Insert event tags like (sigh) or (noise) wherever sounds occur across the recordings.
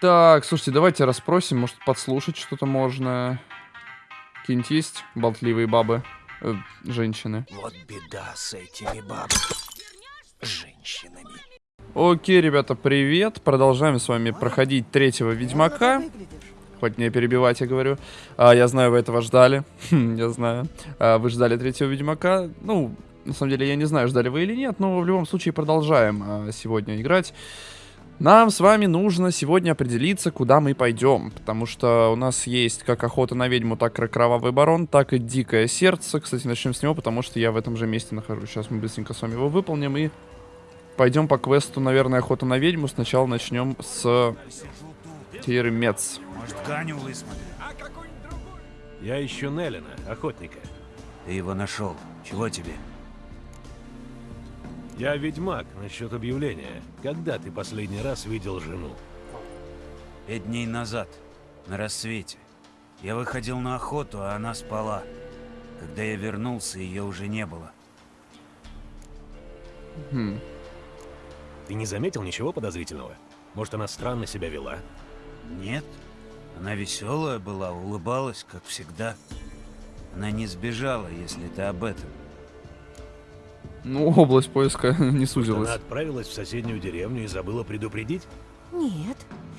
Так, слушайте, давайте расспросим, может подслушать что-то можно. Какие-нибудь есть болтливые бабы, э, женщины? Вот беда с этими бабами. Женщинами. Окей, ребята, привет. Продолжаем с вами проходить третьего Ведьмака. Хоть не перебивать, я говорю. А, я знаю, вы этого ждали. Хм, я знаю. А, вы ждали третьего Ведьмака. Ну, на самом деле, я не знаю, ждали вы или нет, но в любом случае продолжаем а, сегодня играть. Нам с вами нужно сегодня определиться, куда мы пойдем, потому что у нас есть как охота на ведьму, так и кровавый барон, так и дикое сердце. Кстати, начнем с него, потому что я в этом же месте нахожусь. Сейчас мы быстренько с вами его выполним и пойдем по квесту, наверное, охота на ведьму. Сначала начнем с Тиремец. Может, Ганю высмотрим? Я ищу Неллина, охотника. Ты его нашел. Чего тебе? Я ведьмак насчет объявления. Когда ты последний раз видел жену? Пять дней назад, на рассвете. Я выходил на охоту, а она спала. Когда я вернулся, ее уже не было. Хм. Ты не заметил ничего подозрительного? Может, она странно себя вела? Нет. Она веселая была, улыбалась, как всегда. Она не сбежала, если ты об этом. Ну, область поиска (laughs) не Может, сузилась. она отправилась в соседнюю деревню и забыла предупредить? Нет,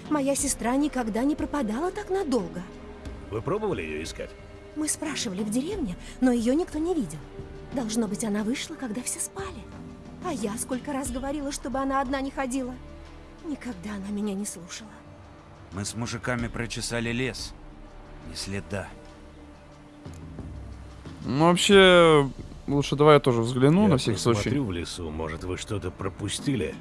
моя сестра никогда не пропадала так надолго. Вы пробовали ее искать? Мы спрашивали в деревне, но ее никто не видел. Должно быть, она вышла, когда все спали. А я сколько раз говорила, чтобы она одна не ходила. Никогда она меня не слушала. Мы с мужиками прочесали лес. Ни следа. Ну, вообще, лучше давай я тоже взгляну Я на всякий случай. посмотрю в лесу, может, вы что-то пропустили?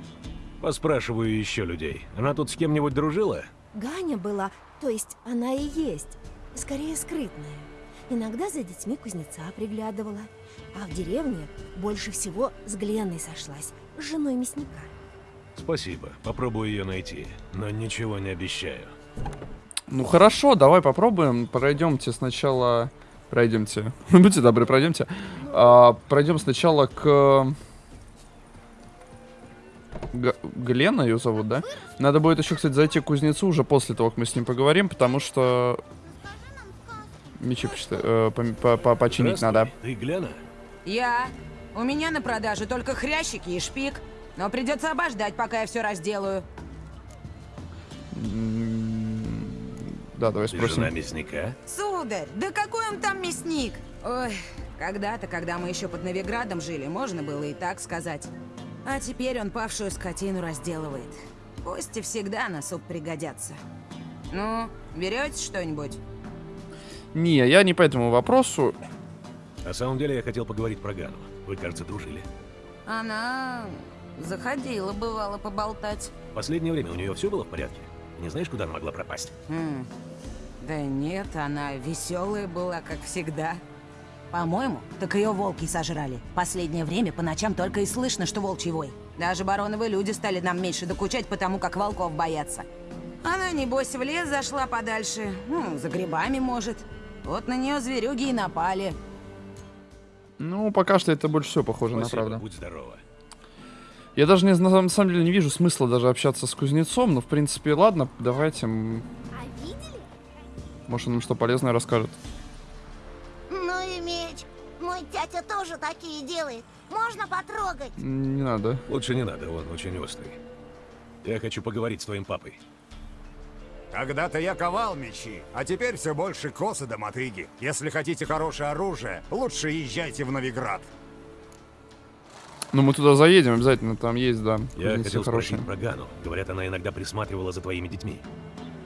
Поспрашиваю еще людей. Она тут с кем-нибудь дружила? Ганя была, то есть она и есть, скорее скрытная. Иногда за детьми кузнеца приглядывала. А в деревне больше всего с Гленной сошлась, с женой мясника. Спасибо, попробую ее найти, но ничего не обещаю. Ну хорошо, давай попробуем. Пройдемте сначала. Пройдемте. (laughs) Будьте добры, пройдемте. А, пройдем сначала к. Г- Глена ее зовут, да? Надо будет еще, кстати, зайти к кузнецу уже после того, как мы с ним поговорим, потому что. Мечи э, пом- по- по- починить надо. Ты Глена? Я. У меня на продаже только хрящики и шпик. Но придется обождать, пока я все разделаю. Да, давай Ты спросим. жена мясника? Сударь, да какой он там мясник? Ой, когда-то, когда мы еще под Новиградом жили, можно было и так сказать. А теперь он павшую скотину разделывает. Кости всегда на суп пригодятся. Ну, берете что-нибудь? Не, я не по этому вопросу. На самом деле я хотел поговорить про Гану. Вы, кажется, дружили. Она заходила, бывало, поболтать. В последнее время у нее все было в порядке? Не знаешь, куда она могла пропасть? М, Да нет, она веселая была, как всегда. По-моему, так ее волки сожрали. Последнее время по ночам только и слышно, что волчий вой. Даже бароновые люди стали нам меньше докучать, потому как волков боятся. Она, небось, в лес зашла подальше. Ну, за грибами, может. Вот на нее зверюги и напали. Ну, пока что это больше всего похоже на Спасибо, правду. будь здорова. Я даже не, на самом деле не вижу смысла даже общаться с кузнецом, но в принципе, ладно, давайте. Может, он нам что полезное расскажет. Ну и меч. Мой тятя тоже такие делает. Можно потрогать? Не надо. Лучше не надо, он очень острый. Я хочу поговорить с твоим папой. Когда-то я ковал мечи, а теперь все больше косы до мотыги. Если хотите хорошее оружие, лучше езжайте в Новиград. Ну, мы туда заедем обязательно, там есть, да. Я хотел хорошие. спросить про Гану. Говорят, она иногда присматривала за твоими детьми.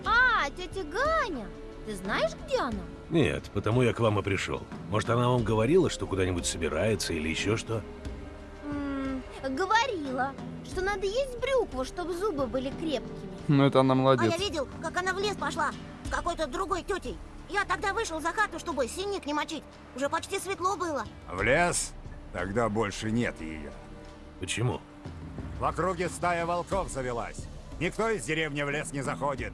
А, тетя Ганя. Ты знаешь, где она? Нет, потому я к вам и пришел. Может, она вам говорила, что куда-нибудь собирается или еще что? М, говорила, что надо есть брюкву, чтобы зубы были крепкими. Ну, это она А молодец. я видел, как она в лес пошла с какой-то другой тетей. Я тогда вышел за хату, чтобы синик не мочить. Уже почти светло было. В лес? Тогда больше нет ее. Почему? В округе стая волков завелась. Никто из деревни в лес не заходит.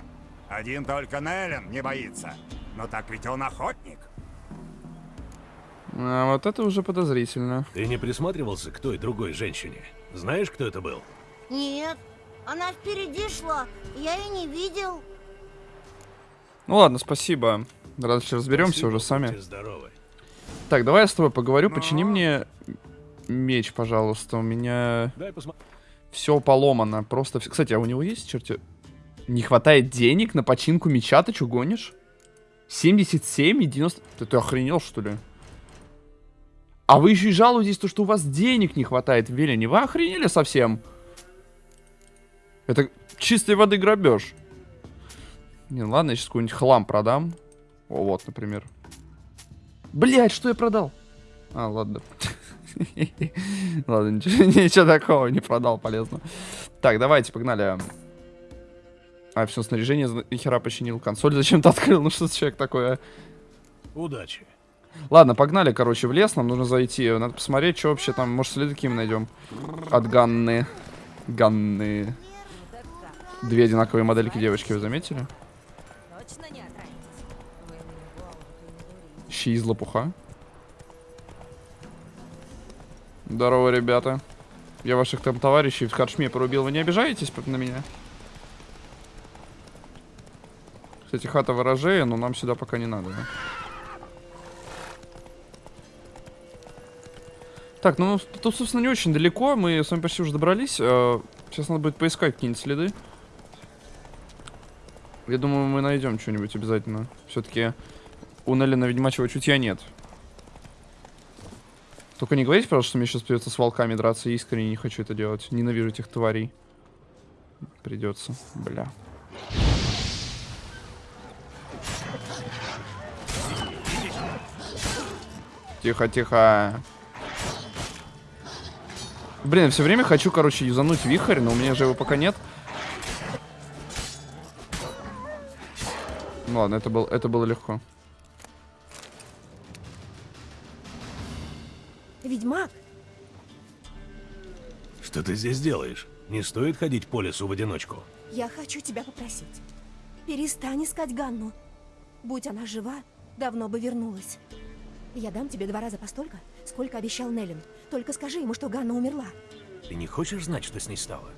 Один только Неллен не боится. Но так ведь он охотник. А вот это уже подозрительно. Ты не присматривался к той другой женщине? Знаешь, кто это был? Нет, Она впереди шла, я и не видел. Ну ладно, спасибо. Дальше разберемся Спасибо, уже сами. здоровы. Так, давай я с тобой поговорю. Ну? Почини мне меч, пожалуйста. У меня все поломано. Просто... Кстати, а у него есть, черти... Не хватает денег на починку меча? Ты что, гонишь? 77 и 90... Ты, ты охренел, что ли? А вы еще и жалуетесь, то, что у вас денег не хватает в Велине. Вы охренели совсем? Это чистой воды грабеж. Не, ладно, я сейчас какой-нибудь хлам продам. О, вот, например. Блять, что я продал? А, ладно. (laughs) Ладно, ничего, ничего такого не продал, полезно. Так, давайте, погнали. А, все, снаряжение нихера починил. Консоль зачем-то (laughs) открыл. Ну что за человек такое? Удачи. Ладно, погнали, короче, в лес. Нам нужно зайти. Надо посмотреть, что вообще там. Может, следы какие мы найдем. От Ганны. Ганны. Две одинаковые модельки девочки, вы заметили? Щи из лопуха. Здорово, ребята. Я ваших там товарищей в корчме порубил. Вы не обижаетесь на меня? Кстати, хата ворожея, но нам сюда пока не надо. да? Так, ну тут, собственно, не очень далеко. Мы с вами почти уже добрались. Э, Сейчас надо будет поискать какие-нибудь следы. Я думаю, мы найдем что-нибудь обязательно. Все-таки у Неллина ведьмачьего чутья нет. Только не говорите, пожалуйста, что мне сейчас придется с волками драться. Я искренне не хочу это делать. Ненавижу этих тварей. Придется. Бля. Тихо, тихо. Блин, я все время хочу, короче, юзануть вихрь, но у меня же его пока нет. Ну ладно, это, был, это было легко. Ведьмак, Что ты здесь делаешь? Не стоит ходить по лесу в одиночку. я хочу тебя попросить. Перестань искать Ганну. Будь она жива, давно бы вернулась. Я дам тебе два раза постолько, сколько обещал Неллин. Только скажи ему, что Ганна умерла. Ты не хочешь знать, что с ней стало?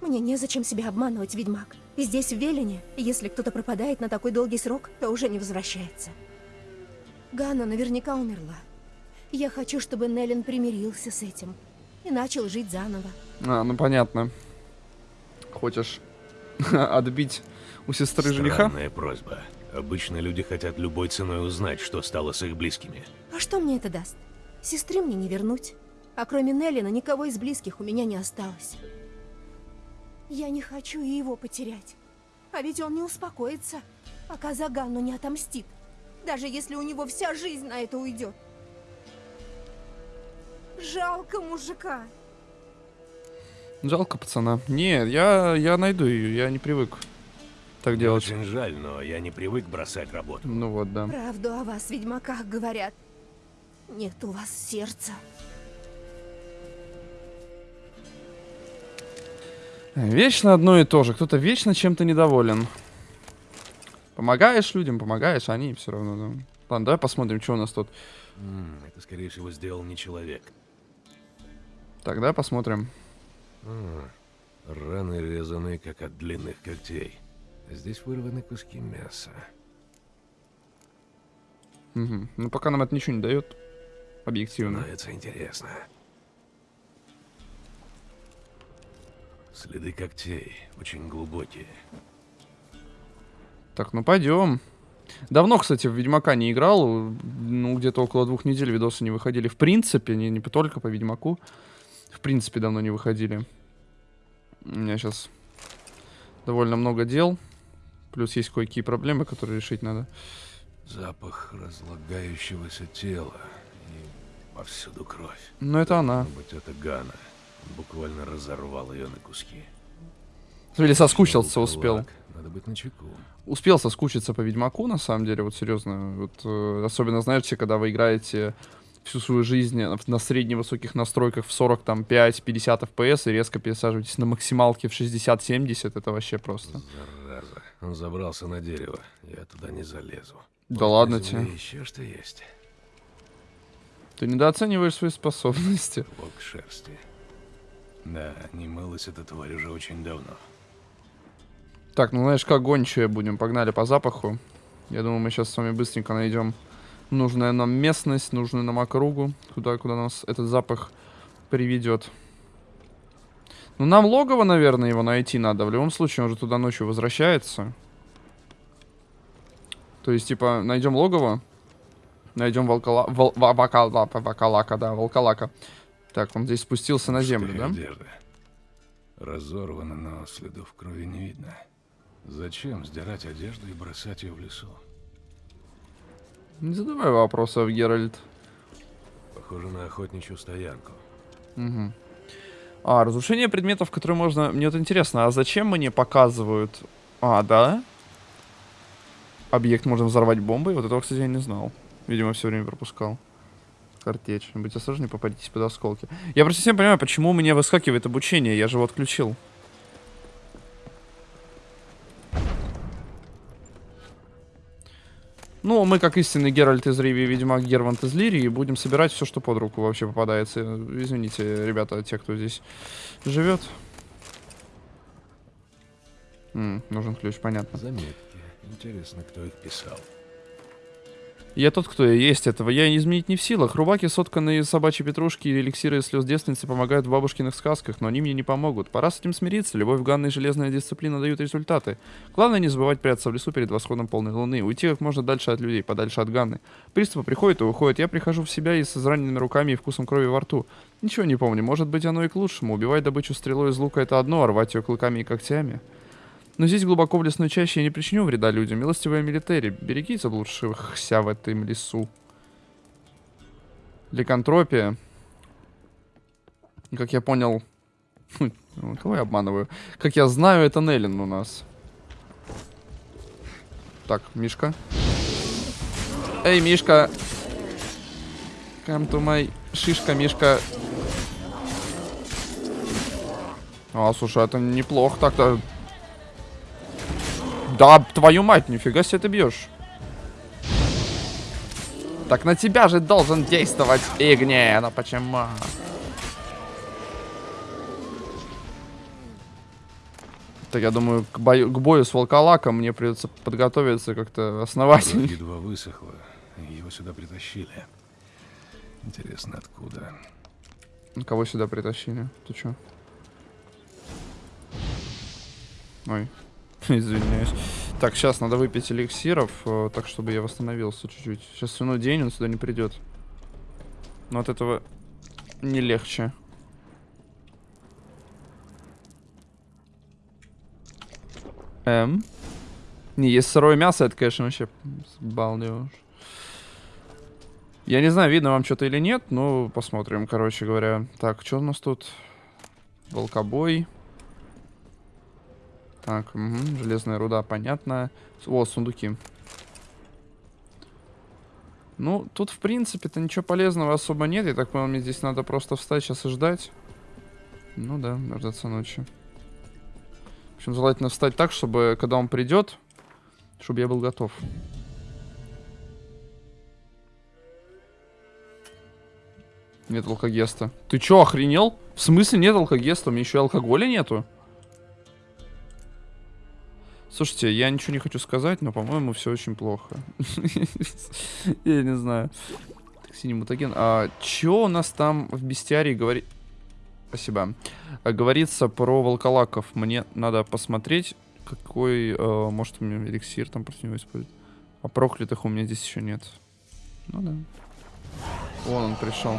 Мне незачем себя обманывать, ведьмак. И здесь, в Велине, если кто-то пропадает на такой долгий срок, то уже не возвращается. Ганна наверняка умерла. Я хочу, чтобы Неллин примирился с этим и начал жить заново. А, ну понятно. Хочешь (laughs) отбить у сестры жениха? Странная просьба. Обычно люди хотят любой ценой узнать, что стало с их близкими. А что мне это даст? Сестры мне не вернуть. А кроме Неллина никого из близких у меня не осталось. Я не хочу и его потерять. А ведь он не успокоится, пока за Ганну не отомстит. Даже если у него вся жизнь на это уйдет. Жалко мужика. Жалко пацана. Не, я, я найду ее, я не привык так делать. Очень жаль, но я не привык бросать работу. Ну вот, да. Правду о вас, ведьмаках, говорят. Нет у вас сердца. Вечно одно и то же. Кто-то вечно чем-то недоволен. Помогаешь людям, помогаешь, а они все равно. да. Ладно, давай посмотрим, что у нас тут. Это, скорее всего, сделал не человек. Так, давай посмотрим. А, раны резаны, как от длинных когтей. Здесь вырваны куски мяса. Мгм. Ну, пока нам это ничего не дает. Объективно. Становится интересно. Следы когтей очень глубокие. Так, ну пойдем. Давно, кстати, в Ведьмака не играл. Ну, где-то около двух недель видосы не выходили. В принципе, не, не только по Ведьмаку. В принципе, давно не выходили. У меня сейчас довольно много дел. Плюс есть кое-какие проблемы, которые решить надо. Запах разлагающегося тела. И повсюду кровь. Но это она. Быть, это Гана. Он буквально разорвал ее на куски. Или соскучился, успел. Надо быть начеку. Успел соскучиться по Ведьмаку, на самом деле, вот серьезно. Вот, э, особенно, знаете, когда вы играете всю свою жизнь на, на средне-высоких настройках в 40, там, 5-50 FPS и резко пересаживаетесь на максималке в 60-70, это вообще просто. Зараза. Он забрался на дерево. Я туда не залезу. Да Может, ладно тебе. Еще что есть. Ты недооцениваешь свои способности. Волк шерсти. Да, не мылась эта тварь уже очень давно. Так, ну знаешь, как гончие будем. Погнали по запаху. Я думаю, мы сейчас с вами быстренько найдем нужную нам местность, нужную нам округу, куда, куда нас этот запах приведет. Ну, нам логово, наверное, его найти надо. В любом случае, он же туда ночью возвращается. То есть, типа, найдем логово. Найдем волкала... Вол... ва- Вакала... Вакалака, да, волкалака. Так, он здесь спустился на землю, да? одежда. Разорвана, но следов крови не видно. Зачем сдирать одежду и бросать ее в лесу? Не задавай вопросов, Геральт. Похоже на охотничью стоянку. Мгм. А, разрушение предметов, которые можно... Мне вот интересно, а зачем мне показывают... А, да? Объект можно взорвать бомбой? Вот этого, кстати, я не знал. Видимо, все время пропускал. Картечь. Будьте осторожнее, попадитесь под осколки. Я просто всем понимаю, почему у меня выскакивает обучение. Я же его отключил. Ну, мы, как истинный Геральт из Риви и Ведьмак Гервант из Лирии, будем собирать все, что под руку вообще попадается. Извините, ребята, те, кто здесь живет. М, нужен ключ, понятно. Заметки. Интересно, кто их писал. Я тот, кто я есть этого. Я изменить не в силах. Рубаки, сотканные из собачьей петрушки и эликсиры из слез девственницы помогают в бабушкиных сказках, но они мне не помогут. Пора с этим смириться. Любовь, Ганна и железная дисциплина дают результаты. Главное не забывать прятаться в лесу перед восходом полной луны. Уйти как можно дальше от людей, подальше от Ганны. Приступы приходят и уходят. Я прихожу в себя и с израненными руками и вкусом крови во рту. Ничего не помню. Может быть, оно и к лучшему. Убивать добычу стрелой из лука это одно, а рвать ее клыками и когтями. Но здесь глубоко в лесной чаще я не причиню вреда людям. Милостивая милитари, береги заблудшихся в этом лесу. Ликантропия. Как я понял... (laughs) Хм, ну, Кого я обманываю? Как я знаю, это Неллин у нас. Так, Мишка. Эй, Мишка! Come to my... Шишка, Мишка. А, слушай, это неплохо так-то. Да, твою мать, нифига себе ты бьешь. Так на тебя же должен действовать Игне, ну почему? Так, я думаю, к бою, к бою с волколаком мне придется подготовиться как-то основательно. едва высохла, и его сюда притащили. Интересно, откуда? Кого сюда притащили? Ты чё? Ой, (laughs) извиняюсь. Так, сейчас надо выпить эликсиров, э, так чтобы я восстановился чуть-чуть. Сейчас свиной день, он сюда не придет. Но от этого не легче. Эм? Не, есть сырое мясо, это, конечно, вообще балдеж. Я не знаю, видно вам что-то или нет, но посмотрим, короче говоря. Так, что у нас тут? Волкобой. Так, мгм, железная руда, понятно. О, сундуки. Ну, тут, в принципе-то, ничего полезного особо нет. Я так понял, мне здесь надо просто встать сейчас и ждать. Ну да, дождаться ночи. В общем, желательно встать так, чтобы, когда он придет, чтобы я был готов. Нет алкогеста. Ты чё, охренел? В смысле нет алкогеста? У меня еще и алкоголя нету. Слушайте, я ничего не хочу сказать, но, по-моему, все очень плохо. (laughs) Я не знаю. Так, Синий мутаген. А чё у нас там в бестиарии говорит... Спасибо. А, Говорится про волколаков. Мне надо посмотреть, какой, э, может, у меня эликсир там против него использует. А проклятых у меня здесь еще нет. Ну да. Вон он пришел.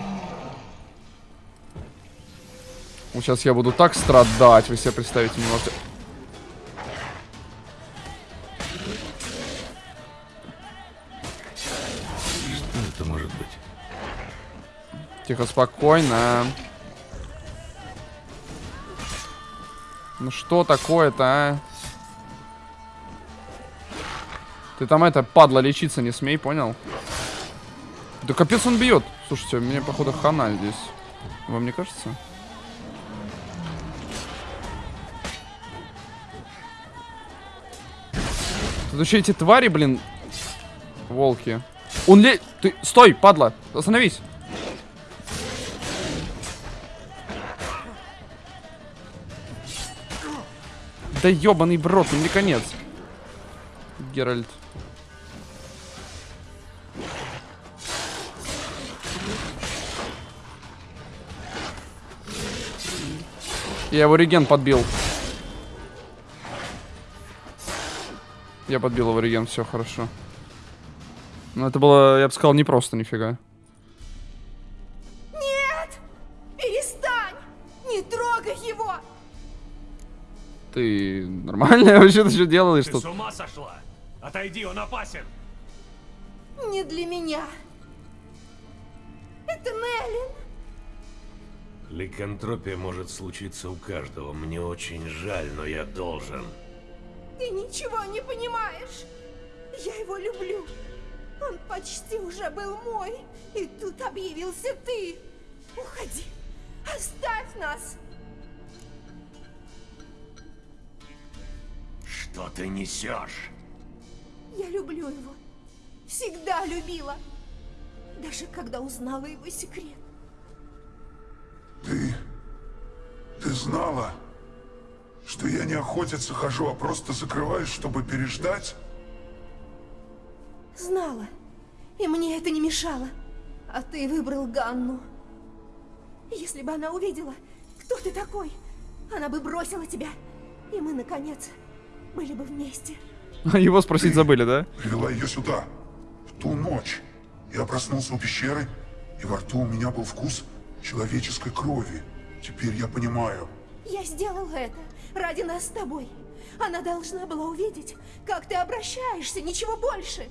Сейчас я буду так страдать, вы себе представить не можете. Тихо, спокойно. Ну что такое-то, а? Ты там это, падла, лечиться не смей, понял? Да капец он бьет. Слушайте, мне, походу, хана здесь. Вам не кажется? Тут еще эти твари, блин, волки. Он ле... Ты... Стой, падла! Остановись! Да ебаный в рот, ну мне конец. Геральт. Я его реген подбил. Я подбил его реген, все хорошо. Но это было, я бы сказал, не просто нифига. Ты нормально (laughs) вообще ты что делаешь Ты с ума сошла? Отойди, он опасен. Не для меня. Это Неллин. Ликантропия может случиться у каждого. Мне очень жаль, но я должен. Ты ничего не понимаешь. Я его люблю. Он почти уже был мой. И тут объявился ты. Уходи. Оставь нас. Что ты несешь? Я люблю его. Всегда любила. Даже когда узнала его секрет. Ты... Ты знала, что я не охотиться хожу, а просто закрываюсь, чтобы переждать? Знала. И мне это не мешало. А ты выбрал Ганну. Если бы она увидела, кто ты такой, она бы бросила тебя. И мы, наконец, были бы вместе. Его спросить забыли, да? Привела ее сюда. В ту ночь. Я проснулся у пещеры, и во рту у меня был вкус человеческой крови. Теперь я понимаю. Я сделала это ради нас с тобой. Она должна была увидеть, как ты обращаешься, ничего больше.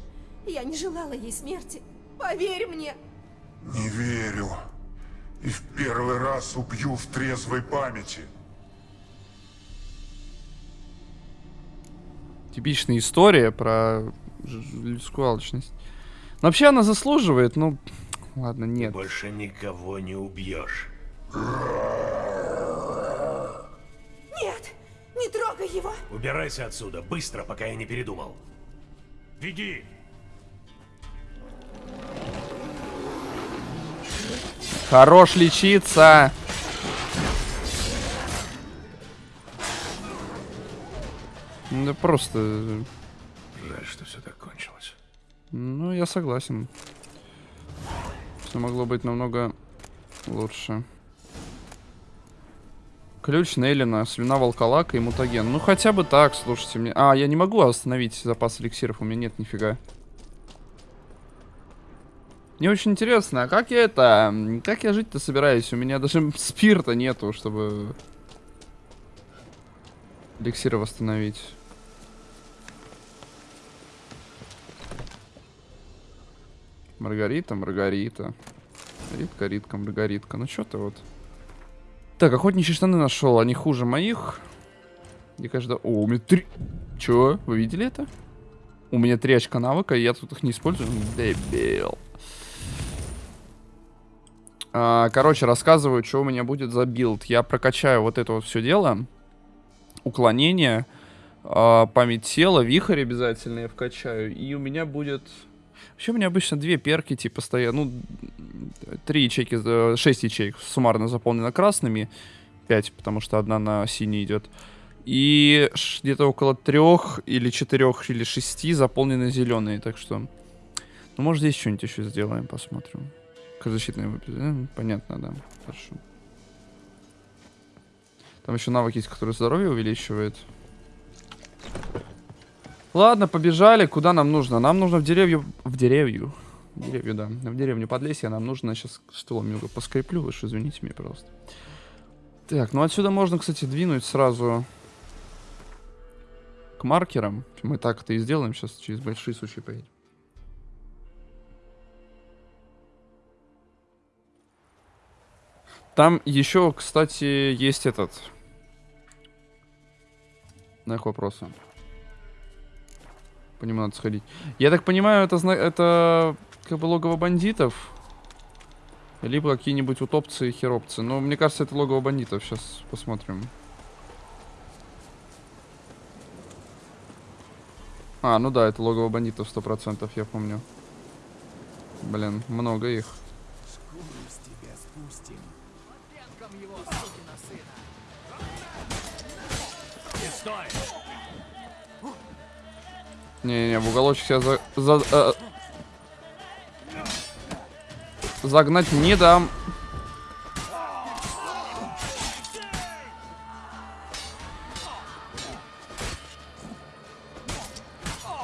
Я не желала ей смерти. Поверь мне. Не верю. И в первый раз убью в трезвой памяти. Типичная история про людскую алчность. Но вообще она заслуживает, ну... Ладно, нет. Больше никого не убьешь. Нет, не трогай его. Убирайся отсюда, быстро, пока я не передумал. Беги! Хорош лечиться! Да просто... э, Жаль, что все так кончилось. Ну, я согласен. Все могло быть намного лучше. Ключ Нейлина, слюна волколака и мутаген. Ну, хотя бы так, слушайте мне. А, я не могу остановить запас эликсиров, у меня нет нифига. Мне очень интересно, а как я это... Как я жить-то собираюсь? У меня даже (laughs) спирта нету, чтобы... Эликсиры восстановить. Маргарита, Маргарита. Ритка, Ритка, Маргаритка. Ну что ты вот. Так, охотничьи штаны нашел. Они хуже моих. Мне кажется... О, у меня три... Чё? Вы видели это? У меня три очка навыка, и я тут их не использую. Дебил. А, короче, рассказываю, что у меня будет за билд. Я прокачаю вот это вот все дело. Уклонение, а, память тела, вихрь обязательно я вкачаю. И у меня будет... Вообще у меня обычно две перки, типа, стоят. Ну, три ячейки, э, шесть ячеек суммарно заполнено красными. Пять, потому что одна на синий идет. И где-то около трех или четырех или шести заполнены зеленые. Так что, ну, может, здесь что-нибудь еще сделаем, посмотрим. Как защитные выпи- э, Понятно, да. Хорошо. Там еще навык есть, который здоровье увеличивает. Ладно, побежали. Куда нам нужно? Нам нужно в деревню... В деревню. В деревню, да. В деревню Подлесье нам нужно... Сейчас стулом немного поскреплю. Вы ж извините меня, пожалуйста. Так, ну отсюда можно, кстати, двинуть сразу к маркерам. Мы так это и сделаем. Сейчас через большие сучи поедем. Там еще, кстати, есть этот... На их вопросы. По нему надо сходить. Я так понимаю, это, это как бы логово бандитов. Либо какие-нибудь утопцы и херопцы. Но мне кажется, это логово бандитов. Сейчас посмотрим. А, ну да, это логово бандитов 100%, я помню. Блин, много их. Не-не-не, в уголочек себя за... за- э, загнать не дам.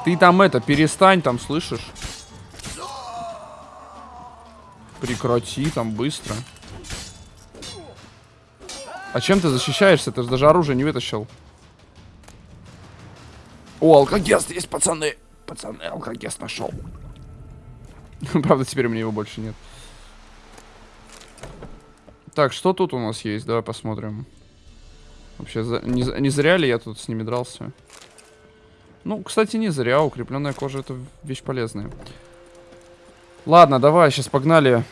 Ты там это, перестань там, слышишь? Прекрати там быстро. А чем ты защищаешься? Ты же даже оружие не вытащил. О, алкогест есть, пацаны. Пацаны, алкогест нашел. (laughs) Правда, теперь у меня его больше нет. Так, что тут у нас есть? Давай посмотрим. Вообще, за- не, не зря ли я тут с ними дрался? Ну, кстати, не зря. Укрепленная кожа это вещь полезная. Ладно, давай, сейчас погнали.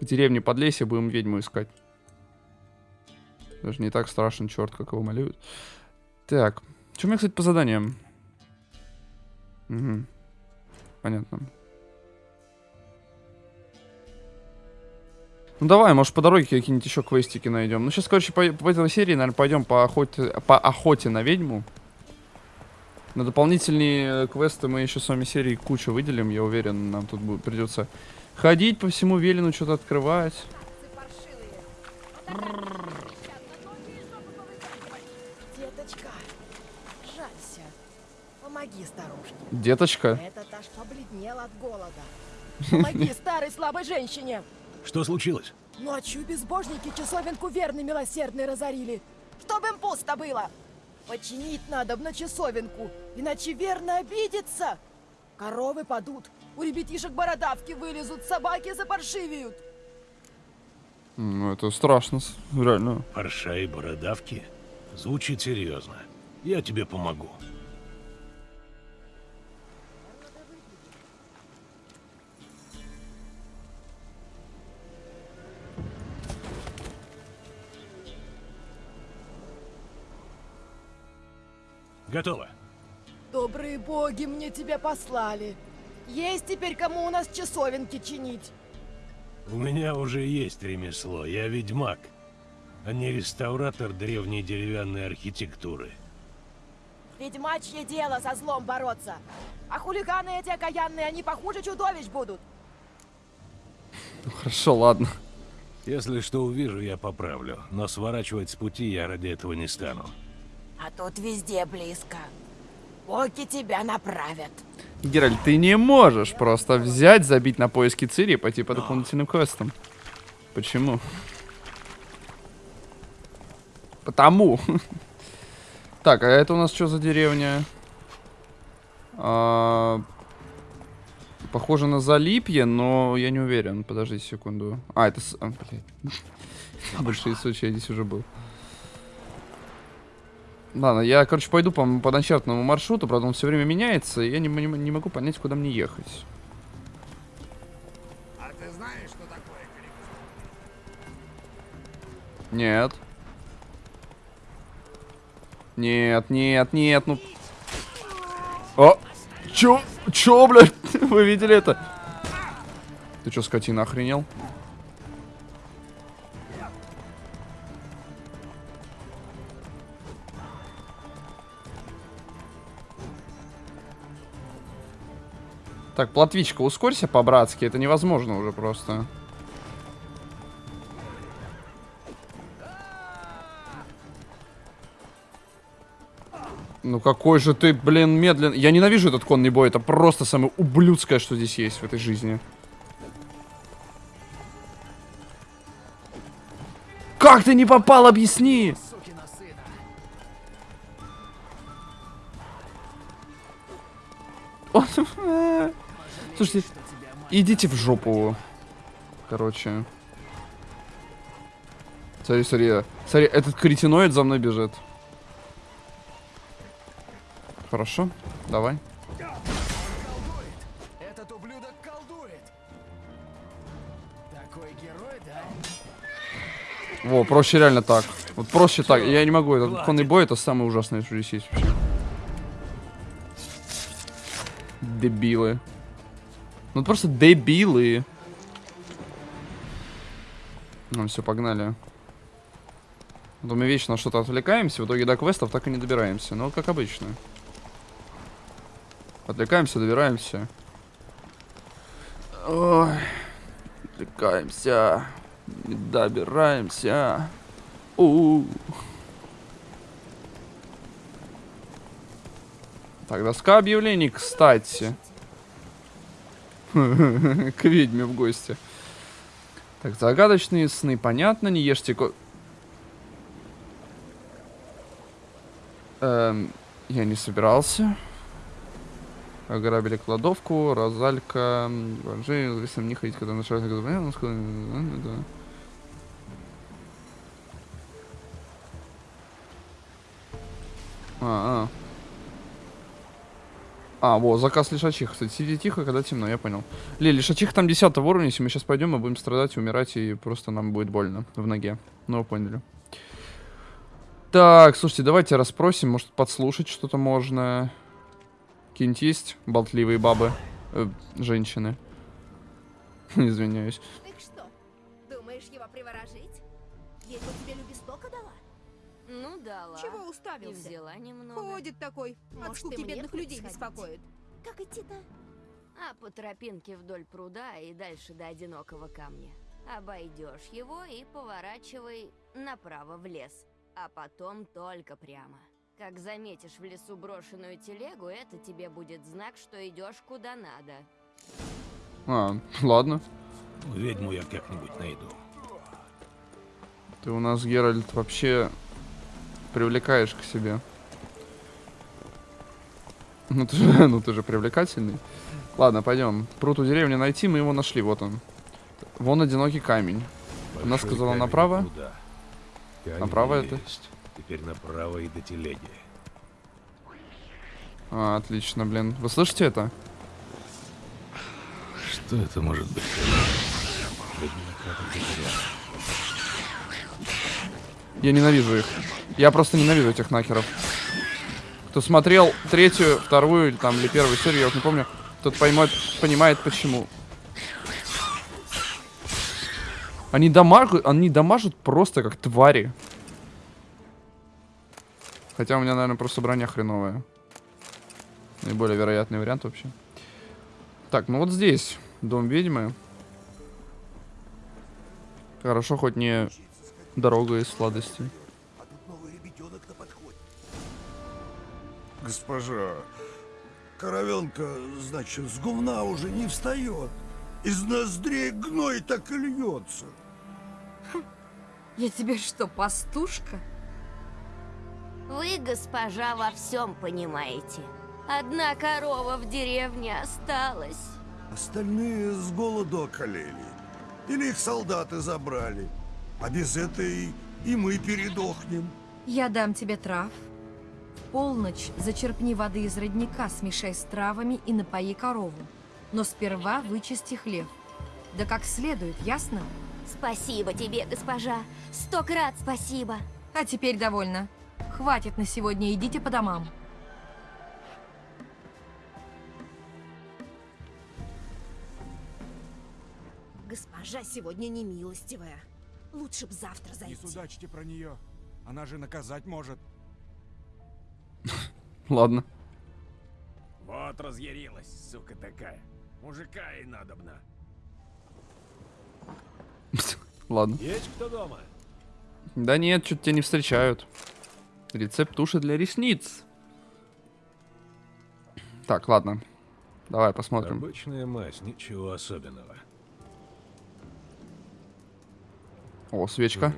К деревне Подлесье будем ведьму искать. Даже не так страшен черт, как его малюют. Так, что у меня, кстати, по заданиям? Угу. Понятно. Ну давай, может по дороге какие-нибудь еще квестики найдем. Ну сейчас, короче, по, по этой серии, наверное, пойдем по охоте, по охоте на ведьму. На дополнительные э, квесты мы еще с вами серии кучу выделим, я уверен, нам тут будет, придется ходить по всему Велину, что-то открывать. Помоги старушке. Деточка. Этот аж побледнел от голода. Помоги (laughs) старой слабой женщине. Что случилось? Ночью безбожники часовенку верный милосердный разорили. Чтоб им пусто было. Починить надо на часовенку, иначе верно обидится. Коровы падут, у ребятишек бородавки вылезут, собаки запаршивеют. Ну, это страшно, реально. Парша и бородавки? Звучит серьезно. Я тебе помогу. Готово. Добрые боги мне тебя послали. Есть теперь кому у нас часовенки чинить. У меня уже есть ремесло. Я ведьмак, а не реставратор древней деревянной архитектуры. Ведьмачье дело со злом бороться. А хулиганы эти окаянные, они похуже чудовищ будут. Ну, хорошо, ладно. Если что увижу, я поправлю. Но сворачивать с пути я ради этого не стану. А тут везде близко. Боги тебя направят. Геральт, ты не можешь просто взять, забить на поиски Цири и пойти по дополнительным квестам. Почему? Потому. (laughs) Так, а это у нас что за деревня? А, Похоже на Залипье, но я не уверен. Подождите секунду. А, это... а, блядь. (laughs) Большие случаи, я здесь уже был. Ладно, я, короче, пойду по, по начертанному маршруту, правда, он все время меняется, и я не, м- не могу понять, куда мне ехать. А ты знаешь, что такое Нет. Нет, нет, нет, ну... О! Чё? Чё, блядь? (laughs) Вы видели это? Ты чё, скотина, охренел? Так, платвичка, ускорься по-братски, это невозможно уже просто. Ну какой же ты, блин, медленный. Я ненавижу этот конный бой. Это просто самое ублюдское, что здесь есть в этой жизни. Как ты не попал, объясни! Он- (laughs) Слушайте, идите в жопу. Короче. Смотри, смотри. Смотри, этот кретиноид за мной бежит. Хорошо, давай. Во, проще реально так. Вот проще так. Я не могу. Этот конный бой это самое ужасное, что здесь есть вообще. Дебилы. Ну просто дебилы. Ну все, погнали. Вот мы вечно на что-то отвлекаемся, в итоге до квестов так и не добираемся. Ну, как обычно. Отвлекаемся, добираемся. Ой, отвлекаемся. Не добираемся. У, -у, -у. Так, доска объявлений, кстати. (laughs) К ведьме в гости. Так, загадочные сны, понятно, не ешьте ко... Эм, я не собирался. Ограбили кладовку, Розалька, Ванжи, лесом не ходить, когда нашел... Да. А, а. А, вот, заказ лишачих. Кстати, сиди тихо, когда темно, я понял. Ли, лишачих там 10 уровня, если мы сейчас пойдем, мы будем страдать, умирать, и просто нам будет больно в ноге. Ну, вы поняли. Так, слушайте, давайте расспросим, может подслушать что-то можно. Какие-нибудь есть болтливые бабы, э, женщины. (laughs) Извиняюсь. Так что, думаешь его приворожить? Ведьма дала. Чего И уставился? взяла немного. Ходит такой. От Может, скуки и мне бедных людей сходить? беспокоит. Как идти-то? А по тропинке вдоль пруда и дальше до одинокого камня. Обойдешь его и поворачивай направо в лес. А потом только прямо. Как заметишь в лесу брошенную телегу, это тебе будет знак, что идешь куда надо. А, ладно. Ведьму я как-нибудь найду. Ты у нас, Геральт, вообще привлекаешь к себе. Ну ты же, (laughs) ну ты же привлекательный. Ладно, пойдем. Пруд у деревни найти, мы его нашли, вот он. Вон одинокий камень. Она Большой сказала камень направо. Направо это? есть. Теперь направо и до телеги. А, отлично, блин. Вы слышите это? Что это может быть? Я ненавижу их. Я просто ненавижу этих нахеров. Кто смотрел третью, вторую или там или первую серию, я вот не помню, тот поймет, понимает почему. Они дамажут, они дамажут просто как твари. Хотя у меня, наверное, просто броня хреновая. Наиболее вероятный вариант вообще. Так, ну вот здесь дом ведьмы. Хорошо, хоть не дорога из сладостей. Госпожа, коровенка, значит, с гумна уже не встает. Из ноздрей гной так и льется. Я тебе что, пастушка? Вы, госпожа, во всем понимаете. Одна корова в деревне осталась. Остальные с голоду околели. Или их солдаты забрали. А без этой и мы передохнем. Я дам тебе трав. Полночь зачерпни воды из родника, смешай с травами и напои корову. Но сперва вычисти хлеб. Да как следует, ясно? Спасибо тебе, госпожа. Сто крат спасибо. А теперь довольно. Хватит на сегодня, идите по домам. Госпожа сегодня не милостивая. Лучше б завтра Не зайти. судачьте про нее. Она же наказать может. (laughs) Ладно. Вот разъярилась, сука такая. Мужика ей надобно. (laughs) Ладно. Есть кто дома? Да нет, что-то тебя не встречают. Рецепт туши для ресниц. Так, ладно. Давай посмотрим. Обычная мазь, ничего особенного. О, свечка.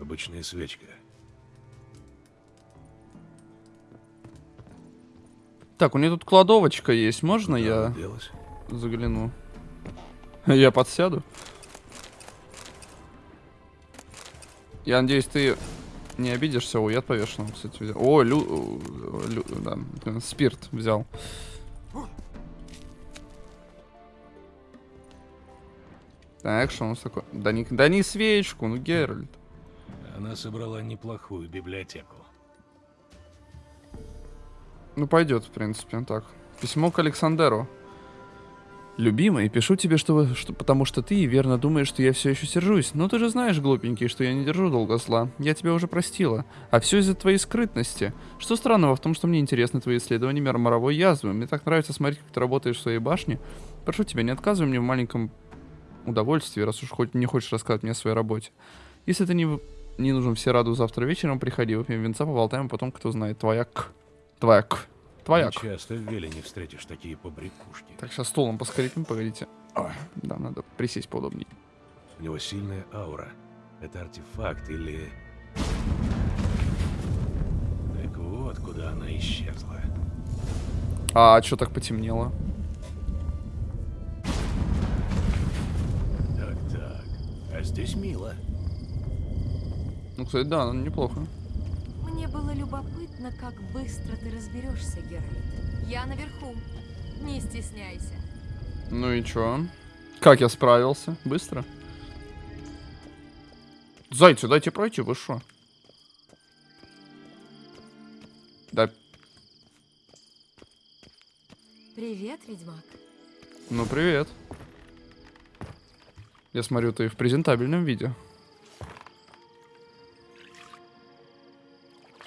Обычная свечка. Так, у нее тут кладовочка есть. Можно я делась? загляну? Я подсяду. Я надеюсь, ты не обидишься. О, яд повешенного, кстати, взял. О, лю... лю- да, э, спирт взял. Так, что у нас такое? Да не, да не свечку, ну Геральт. Она собрала неплохую библиотеку. Ну, пойдет, в принципе, так. Письмо к Александеру. Любимый, пишу тебе, что, что потому что ты верно думаешь, что я все еще сержусь. Но ты же знаешь, глупенький, что я не держу долго зла. Я тебя уже простила. А все из-за твоей скрытности. Что странного в том, что мне интересны твои исследования мира моровой язвы. Мне так нравится смотреть, как ты работаешь в своей башне. Прошу тебя, не отказывай мне в маленьком удовольствии, раз уж хоть не хочешь рассказать мне о своей работе. Если ты не, не нужен все раду завтра вечером, приходи, выпьем винца, поболтаем, а потом кто знает. Твоя к. Твоя к. Твоя Не к. часто в Велине встретишь такие побрякушки. Так, сейчас столом поскрипим, погодите. Да, надо присесть поудобнее. У него сильная аура. Это артефакт или... Так вот, куда она исчезла. А что так потемнело? Так-так. А здесь мило. Ну, кстати, да, ну, неплохо. Мне было любопытно, как быстро ты разберешься, Геральт. Я наверху. Не стесняйся. Ну и чё? Как я справился? Быстро? Зайцы, дайте пройти, вы шо? Да, Привет, ведьмак. ну привет. Я смотрю, ты в презентабельном виде.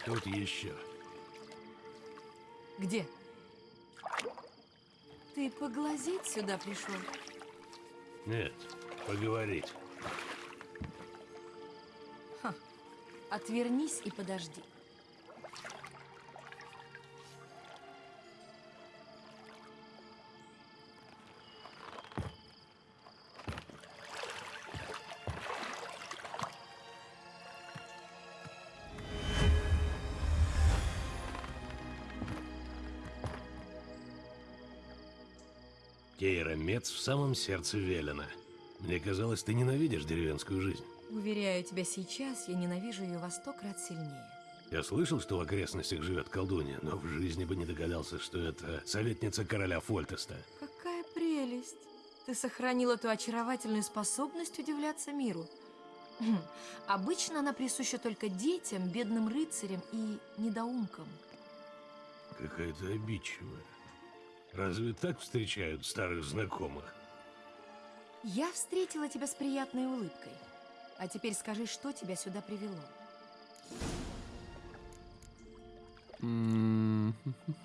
Тут еще. Где? Ты поглазеть сюда пришел? Нет, поговорить. Ха. Отвернись и подожди. Мец в самом сердце Велена. Мне казалось, ты ненавидишь деревенскую жизнь. Уверяю тебя, сейчас я ненавижу ее во сто крат сильнее. Я слышал, что в окрестностях живет колдунья, но в жизни бы не догадался, что это советница короля Фольтеста. Какая прелесть! Ты сохранила ту очаровательную способность удивляться миру. Хм, Обычно она присуща только детям, бедным рыцарям и недоумкам. Какая-то обидчивая. Разве так встречают старых знакомых? Я встретила тебя с приятной улыбкой. А теперь скажи, что тебя сюда привело?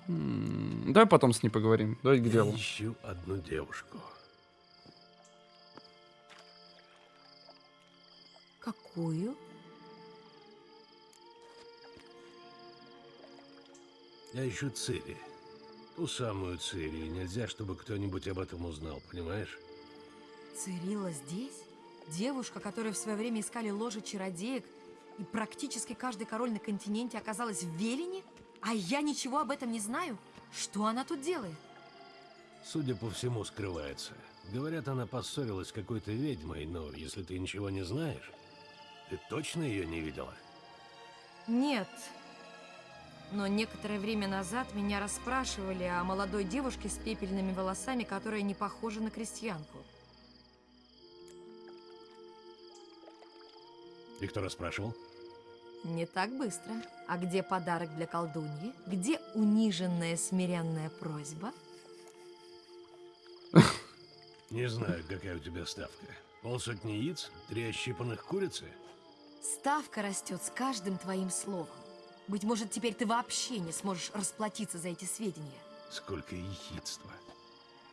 Давай потом с ней поговорим. Давай к Я делу. ищу одну девушку. Какую? Я ищу Цири. Ту самую Цири. Нельзя, чтобы кто-нибудь об этом узнал, понимаешь? Цирилла здесь? Девушка, которую в свое время искали ложе чародеек, и практически каждый король на континенте оказалась в Велине? А я ничего об этом не знаю? Что она тут делает? Судя по всему, скрывается. Говорят, она поссорилась с какой-то ведьмой, но если ты ничего не знаешь, ты точно ее не видела? Нет. Но некоторое время назад меня расспрашивали о молодой девушке с пепельными волосами, которая не похожа на крестьянку. И кто расспрашивал? Не так быстро. А где подарок для колдуньи? Где униженная смиренная просьба? (laughs) Не знаю, какая у тебя ставка. Полсотни яиц? Три ощипанных курицы? Ставка растет с каждым твоим словом. Быть может, теперь ты вообще не сможешь расплатиться за эти сведения. Сколько ехидства.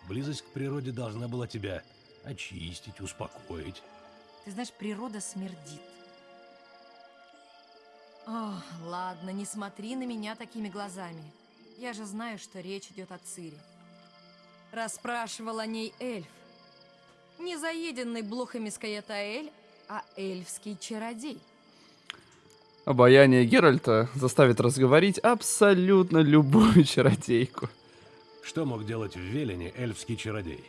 Близость к природе должна была тебя очистить, успокоить. Ты знаешь, природа смердит. О, ладно, не смотри на меня такими глазами. Я же знаю, что речь идет о Цири. Расспрашивал о ней эльф. Не заеденный блохами Скаятаэль, а эльфский чародей. Обаяние Геральта заставит разговорить абсолютно любую чародейку. Что мог делать в Велине эльфский чародей?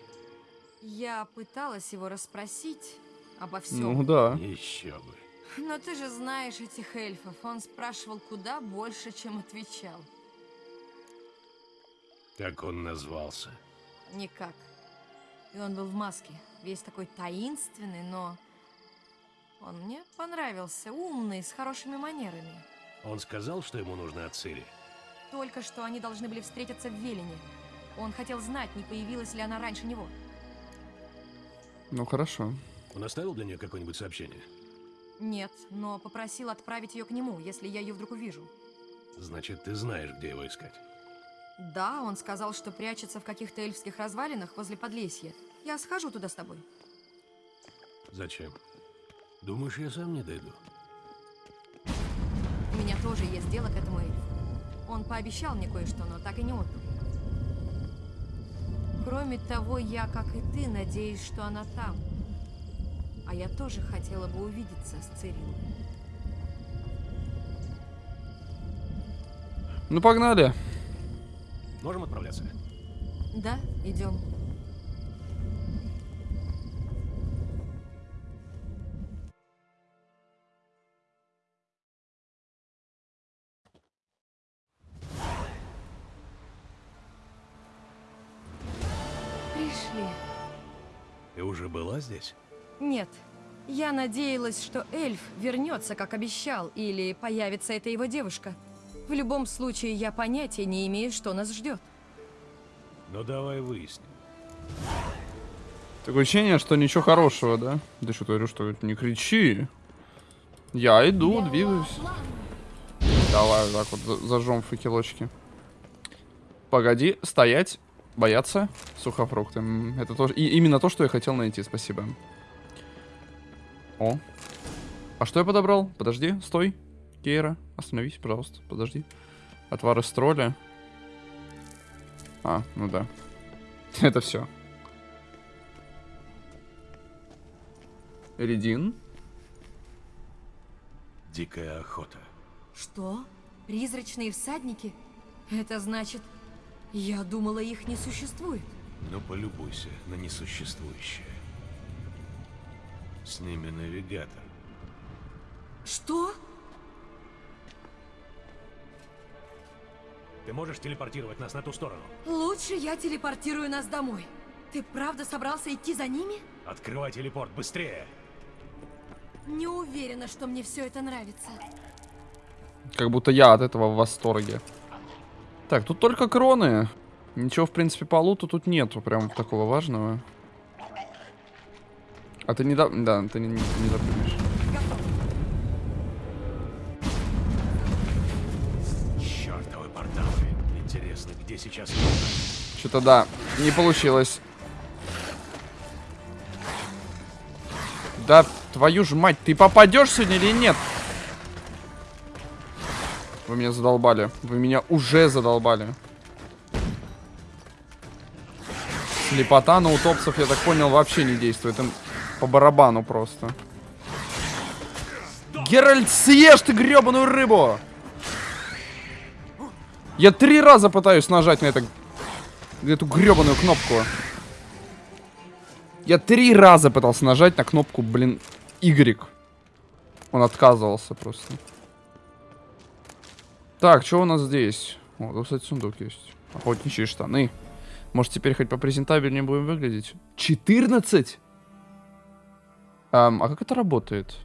Я пыталась его расспросить обо всем. Ну да. Еще бы. Но ты же знаешь этих эльфов. Он спрашивал куда больше, чем отвечал. Как он назвался? Никак. И он был в маске. Весь такой таинственный, но... Он мне понравился. Умный, с хорошими манерами. Он сказал, что ему нужно от Цири? Только что они должны были встретиться в Велине. Он хотел знать, не появилась ли она раньше него. Ну, хорошо. Он оставил для нее какое-нибудь сообщение? Нет, но попросил отправить ее к нему, если я ее вдруг увижу. Значит, ты знаешь, где его искать. Да, он сказал, что прячется в каких-то эльфских развалинах возле Подлесья. Я схожу туда с тобой. Зачем? Думаешь, я сам не дойду? У меня тоже есть дело к этому эльфу. Он пообещал мне кое-что, но так и не отдал. Кроме того, я, как и ты, надеюсь, что она там. А я тоже хотела бы увидеться с Цирилом. Ну, погнали. Можем отправляться? Да, идем. Пришли. Ты уже была здесь? Нет. Я надеялась, что эльф вернется, как обещал, или появится эта его девушка. В любом случае, я понятия не имею, что нас ждет. Ну давай выясним. Такое ощущение, что ничего хорошего, да? Да что говорю, что не кричи. Я иду, двигаюсь. Давай вот так вот зажжем факелочки. Погоди, стоять, бояться сухофрукты. Это тоже и именно то, что я хотел найти. Спасибо. О. А что я подобрал? Подожди, стой. Кейра, остановись, пожалуйста. Подожди. Отвар из тролля. А, ну да. (laughs) Это все. Редин. Дикая охота. Что? Призрачные всадники? Это значит, я думала, их не существует. Ну полюбуйся на несуществующее. С ними навигатор. Что? Ты можешь телепортировать нас на ту сторону? Лучше я телепортирую нас домой. Ты правда собрался идти за ними? Открывай телепорт, быстрее! Не уверена, что мне все это нравится. Как будто я от этого в восторге. Так, тут только кроны. Ничего, в принципе, по луту тут нету прям такого важного. А ты не да... Да, ты не, не, не допрыгнешь. Чёртовы порталы. Интересно, где сейчас... Что-то да, не получилось. Да, твою ж мать, ты попадешь сегодня или нет? Вы меня задолбали. Вы меня уже задолбали. Слепота на утопцев, я так понял, вообще не действует. Им по барабану просто. Геральт, съешь ты гребаную рыбу! Я три раза пытаюсь нажать на это, эту гребаную кнопку. Я три раза пытался нажать на кнопку, блин, Y. Он отказывался просто. Так, что у нас здесь? О, тут, кстати, сундук есть. Охотничьи штаны. Может, теперь хоть попрезентабельнее будем выглядеть? 14? Ам, а как это работает?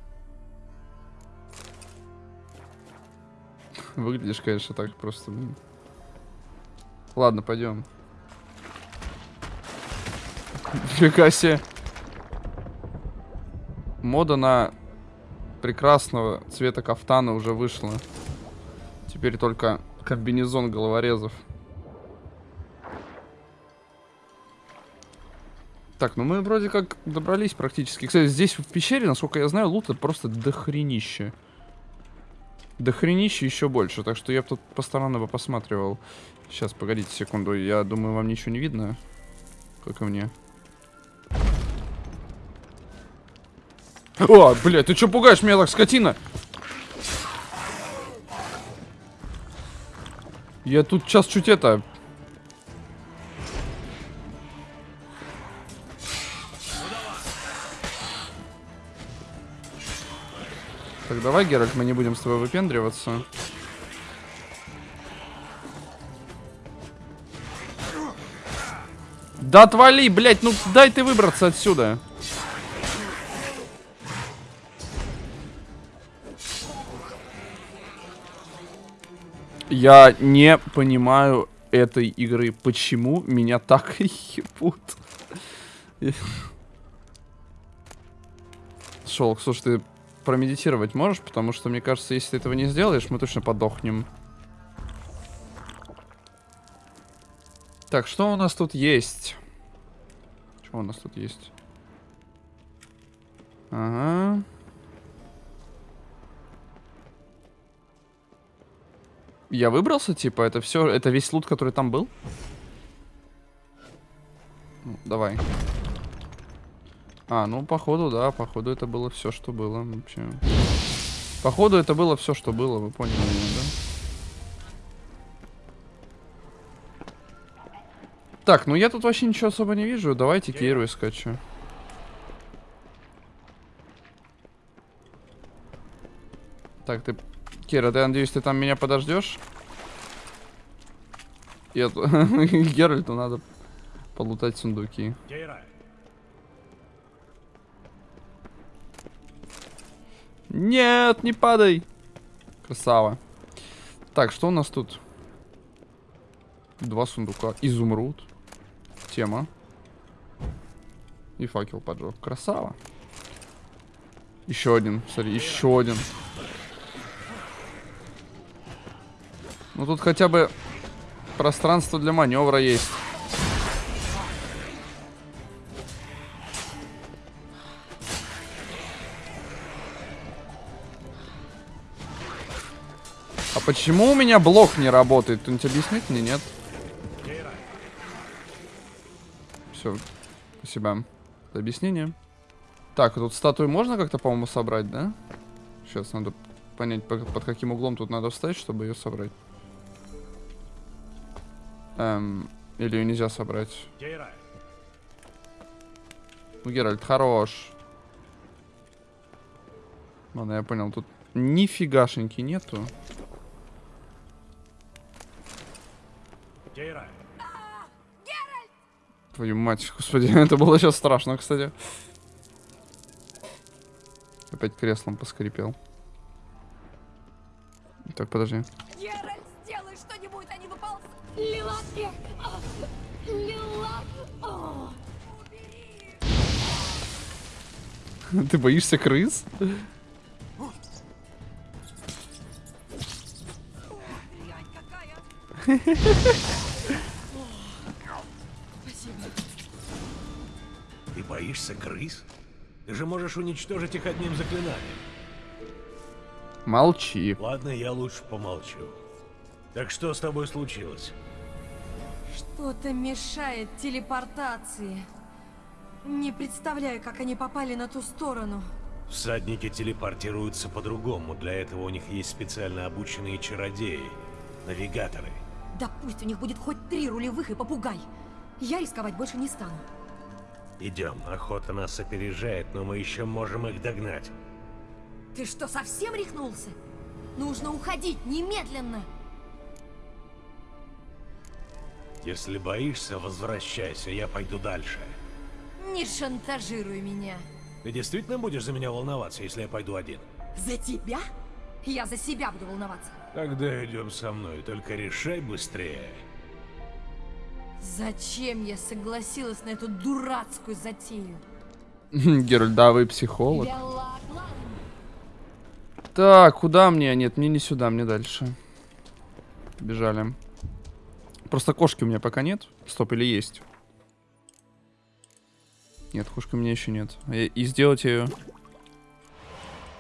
(laughs) Выглядишь, конечно, так просто. Ладно, пойдем. (laughs) Нифига себе. Мода на прекрасного цвета кафтана уже вышла. Теперь только комбинезон головорезов. Так, ну мы вроде как добрались практически. Кстати, здесь в пещере, насколько я знаю, лута просто дохренище. Дохренище еще больше, так что я тут по сторонам бы посматривал. Сейчас, погодите секунду, я думаю, вам ничего не видно. Как и мне. О, блядь, ты что пугаешь меня так, скотина? Я тут сейчас чуть это... Так, давай, Геральт, мы не будем с тобой выпендриваться. Да отвали, блядь, ну дай ты выбраться отсюда. Я не понимаю этой игры. Почему меня так (laughs) ебут? Шелк, слушай, ты промедитировать можешь? Потому что, мне кажется, если ты этого не сделаешь, мы точно подохнем. Так, что у нас тут есть? Что у нас тут есть? Ага. Я выбрался, типа, это все, это весь лут, который там был? Ну, давай. А, ну, походу, да, походу это было все, что было вообще. Походу это было все, что было, вы поняли меня, да? Так, ну я тут вообще ничего особо не вижу. Давайте Кейру искать, что. Так, ты... Кира, ты, надеюсь, ты там меня подождешь? Я... (laughs) Геральту надо полутать сундуки. Нет, не падай. Красава. Так, что у нас тут? Два сундука. Изумруд. Тема. И факел поджег. Красава. Еще один. Смотри, еще один. Ну тут хотя бы пространство для маневра есть. А почему у меня блок не работает? Кто-нибудь объяснит мне, нет? Все, спасибо за объяснение. Так, тут статую можно как-то, по-моему, собрать, да? Сейчас надо понять, под каким углом тут надо встать, чтобы ее собрать. Эм, или ее нельзя собрать? Ну, Геральт, хорош. Ладно, я понял, тут нифигашеньки нету. Твою мать, господи, (laughs) это было сейчас страшно, кстати. Опять креслом поскрипел. Так, подожди. Геральт, Ты боишься крыс? Ты боишься крыс? Ты же можешь уничтожить их одним заклинанием. Молчи. Ладно, я лучше помолчу. Так что с тобой случилось? Что-то мешает телепортации. Не представляю, как они попали на ту сторону. Всадники телепортируются по-другому. Для этого у них есть специально обученные чародеи. Навигаторы. Да пусть у них будет хоть три рулевых и попугай. Я рисковать больше не стану. Идем, охота нас опережает, но мы еще можем их догнать. Ты что, совсем рехнулся? Нужно уходить немедленно. Если боишься, возвращайся, я пойду дальше. Не шантажируй меня. Ты действительно будешь за меня волноваться, если я пойду один? За тебя? Я за себя буду волноваться. Тогда идем со мной, только решай быстрее. Зачем я согласилась на эту дурацкую затею? (laughs) Вы психолог. Так, куда мне? Нет, мне не сюда, мне дальше. Бежали. Просто кошки у меня пока нет. Стоп, или есть? Нет, кошки у меня еще нет. И, и сделать ее...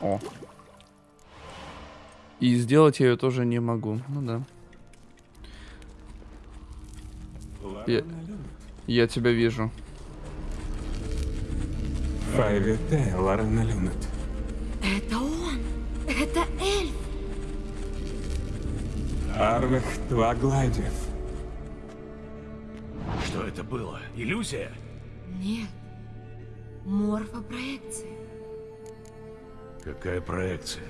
О. И сделать я ее тоже не могу. Ну да. Я, я тебя вижу. Файвете, Ларена Люнет. Это он! Это эльф! Арвех Твагладев. Что это было? Иллюзия? Нет. Морфопроекция. Какая проекция?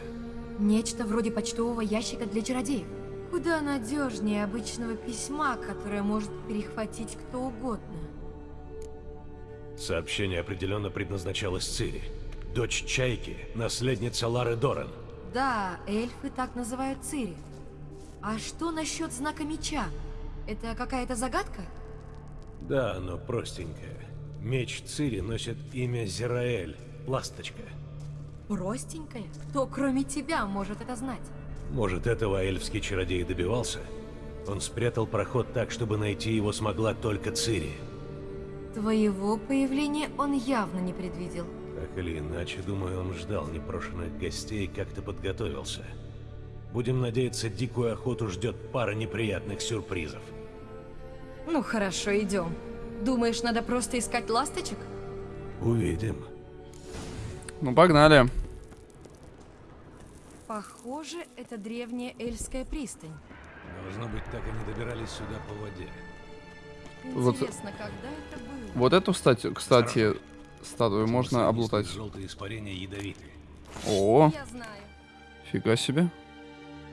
Нечто вроде почтового ящика для чародеев. Куда надежнее обычного письма, которое может перехватить кто угодно. Сообщение определенно предназначалось Цири. Дочь Чайки, наследница Лары Доран. Да, эльфы так называют Цири. А что насчет знака меча? Это какая-то загадка? Да, но простенькая. Меч Цири носит имя Зираэль, ласточка. Простенькая? Кто, кроме тебя, может это знать? Может, этого эльфский чародей добивался? Он спрятал проход так, чтобы найти его смогла только Цири. Твоего появления он явно не предвидел. Так или иначе, думаю, он ждал непрошенных гостей и как-то подготовился. Будем надеяться, дикую охоту ждет пара неприятных сюрпризов. Ну хорошо, идем. Думаешь, надо просто искать ласточек? Увидим. Ну, погнали. Похоже, это древняя Эльская пристань. Должно быть, так они добирались сюда по воде. Вот- Интересно, когда это было? Вот эту, кстати, кстати, статую можно облутать. Желтые испарения ядовитые. О, Я знаю. фига себе.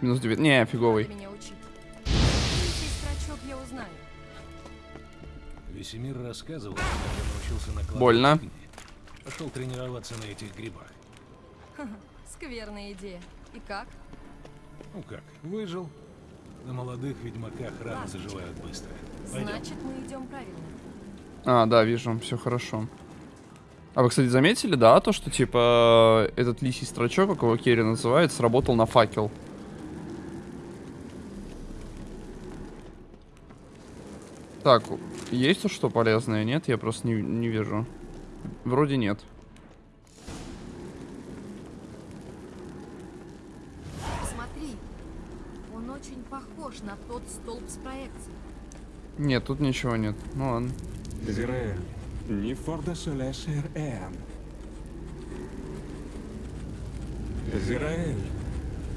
Минус 9. Не, фиговый. Меня учить. Весемир рассказывал, как я научился накладывать Больно. Пошел тренироваться на этих грибах. (laughs) Скверная идея. И как? Ну как, выжил. На молодых ведьмаках раны заживают быстро. Пойдем. Значит, мы идем правильно. А, да, вижу, все хорошо. А вы, кстати, заметили, да, то, что, типа, этот лисий строчок, как его Керри называет, сработал на факел? Так, есть что полезное? Нет, я просто не, не вижу. Вроде нет. Посмотри. Он очень похож на тот столб с проекцией. Нет, тут ничего нет. Ну ладно. Израиль, не форда солесер эм. Израиль,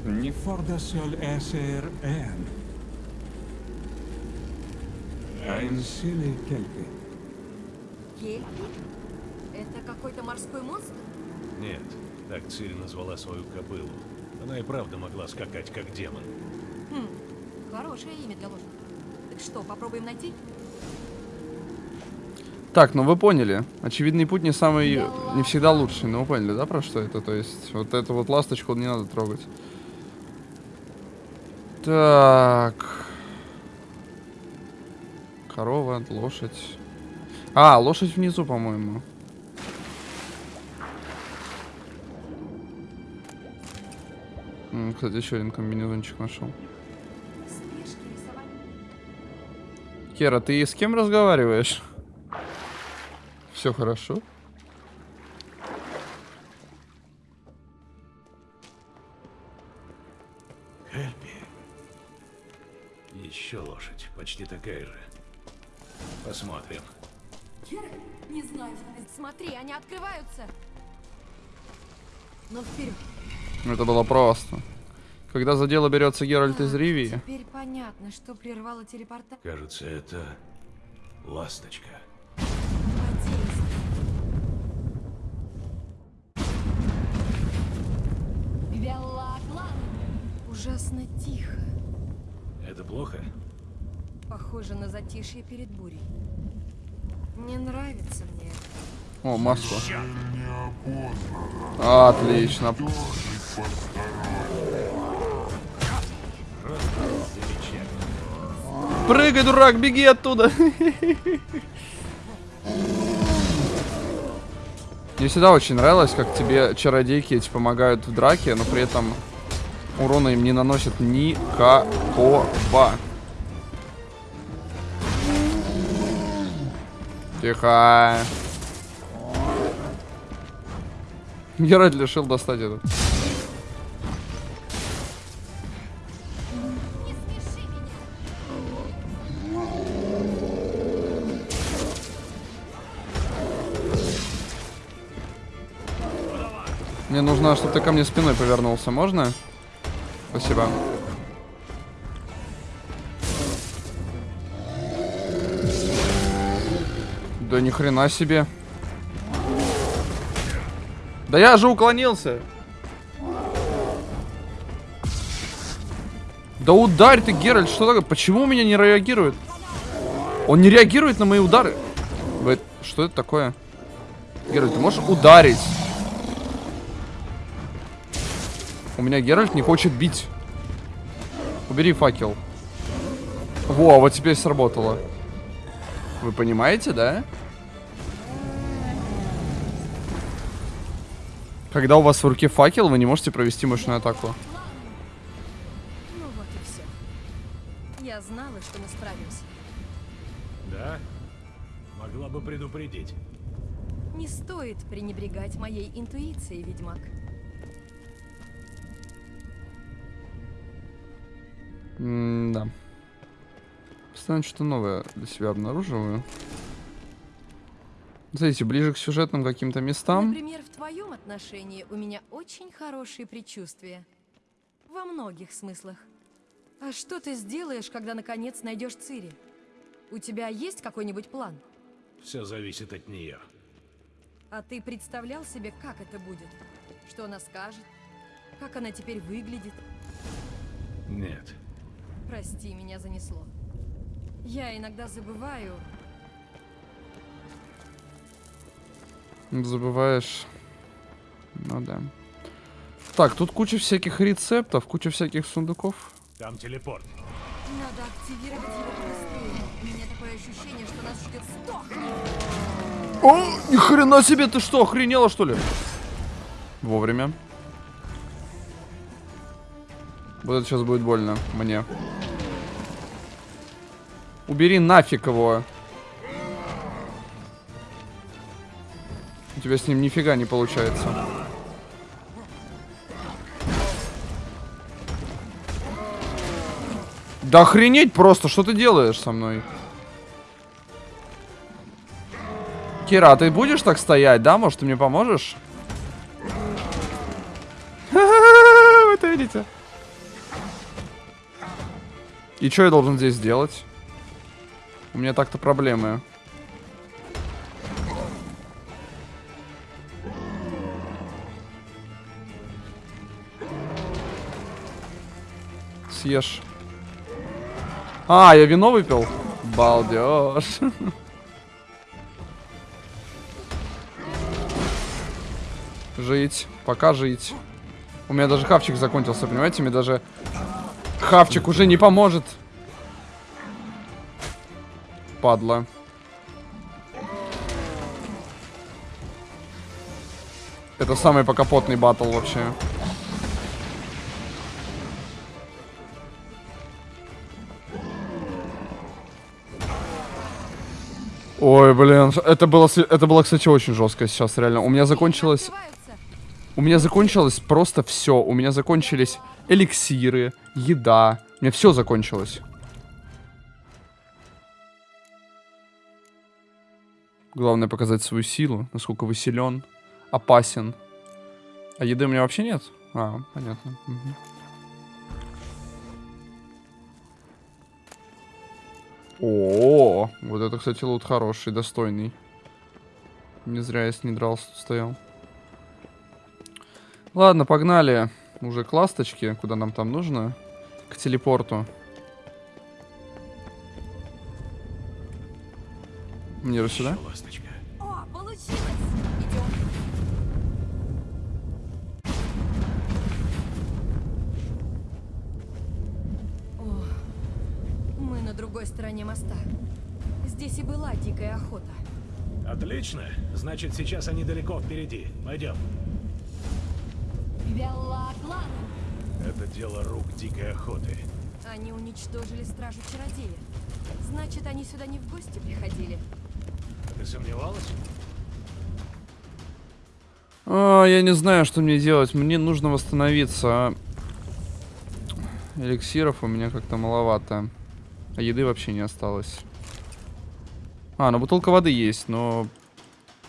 не форда солесер эм. Айнсили кельпи. Кельпи? Это какой-то морской монстр? Нет, так Цири назвала свою кобылу. Она и правда могла скакать, как демон. Хм, хорошее имя для лошади. Так что, попробуем найти? Так, ну вы поняли. Очевидный путь не самый, не всегда лучший. Ну вы поняли, да, про что это? То есть, вот эту вот ласточку не надо трогать. Так. Корова, лошадь. А, лошадь внизу, по-моему. Кстати, еще один комбинезончик нашел. Кера, ты с кем разговариваешь? Все хорошо? Открываются. Ну вперед. Это было просто. Когда за дело берется Геральт из Ривии, Теперь понятно, что прервало телепорта. Кажется, это ласточка. Ужасно тихо. Это плохо? Похоже на затишье перед бурей. Не нравится мне это. О, масло. Отлично. Прыгай, дурак, беги оттуда. Мне всегда очень нравилось, как тебе чародейки эти помогают в драке, но при этом урона им не наносят никакого. Тихо. Геральт решил достать этот. Мне нужно, чтобы ты ко мне спиной повернулся, можно? Спасибо. Да ни хрена себе. Да я же уклонился. Да ударь ты, Геральт, что такое? Почему у меня не реагирует? Он не реагирует на мои удары. Вы- Что это такое? Геральт, ты можешь ударить? У меня Геральт не хочет бить. Убери факел. Во, вот теперь сработало. Вы понимаете, да? Когда у вас в руке факел, вы не можете провести мощную атаку. Ну вот и все. Я знала, что мы справимся. Да? Могла бы предупредить. Не стоит пренебрегать моей интуицией, ведьмак. М-да. Постоянно что-то новое для себя обнаруживаю. Смотрите, ближе к сюжетным каким-то местам. Например, в твоем отношении у меня очень хорошие предчувствия. Во многих смыслах. А что ты сделаешь, когда наконец найдешь Цири? У тебя есть какой-нибудь план? Все зависит от нее. А ты представлял себе, как это будет? Что она скажет? Как она теперь выглядит? Нет. Прости, меня занесло. Я иногда забываю, Забываешь. Ну да. Так, тут куча всяких рецептов, куча всяких сундуков. Там телепорт. Надо активировать его побыстрее. У меня такое ощущение, что нас ждет стох. О, ни хрена себе, ты что, охренела что ли? Вовремя. Вот это сейчас будет больно мне. Убери нафиг его. Тебя с ним нифига не получается. Да охренеть просто, что ты делаешь со мной? Кира, а ты будешь так стоять, да? Может, ты мне поможешь? (laughs) Вы это видите? И что я должен здесь сделать? У меня так-то проблемы. Съешь. А, я вино выпил? Балдеж. (laughs) Жить. Пока жить. У меня даже хавчик закончился, понимаете? Мне даже хавчик уже не поможет. Падла. Это самый покапотный батл вообще. Ой, блин, это было, это было, кстати, очень жестко сейчас, реально. У меня закончилось... У меня закончилось просто все. У меня закончились эликсиры, еда. У меня все закончилось. Главное показать свою силу, насколько вы силен, опасен. А еды у меня вообще нет? А, понятно. Мгм. О, вот это, кстати, лут хороший, достойный. Не зря я с ней дрался, стоял. Ладно, погнали. Уже к ласточке, куда нам там нужно. К телепорту. Же сюда? Ласточка. Другой стороне моста. Здесь и была дикая охота. Отлично. Значит, сейчас они далеко впереди. Пойдем. Белла-Клан! Это дело рук дикой охоты. Они уничтожили стражу чародея. Значит, они сюда не в гости приходили. Ты сомневалась? А, я не знаю, что мне делать. Мне нужно восстановиться. а Эликсиров у меня как-то маловато. А еды вообще не осталось. А, ну бутылка воды есть, но...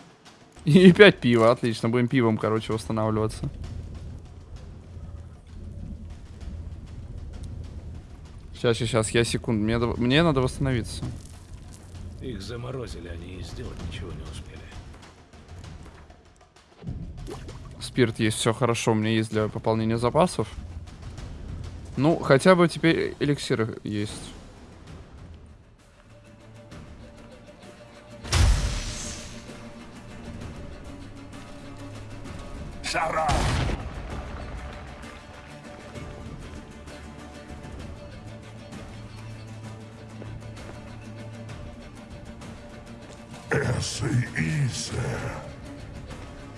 (laughs) И пять пива, отлично. Будем пивом, короче, восстанавливаться. Сейчас, сейчас, я секунду. Мне, мне надо восстановиться. Их заморозили, они и сделать ничего не успели. Спирт есть, все хорошо. У меня есть для пополнения запасов. Ну, хотя бы теперь эликсиры есть. Шара! И Исе.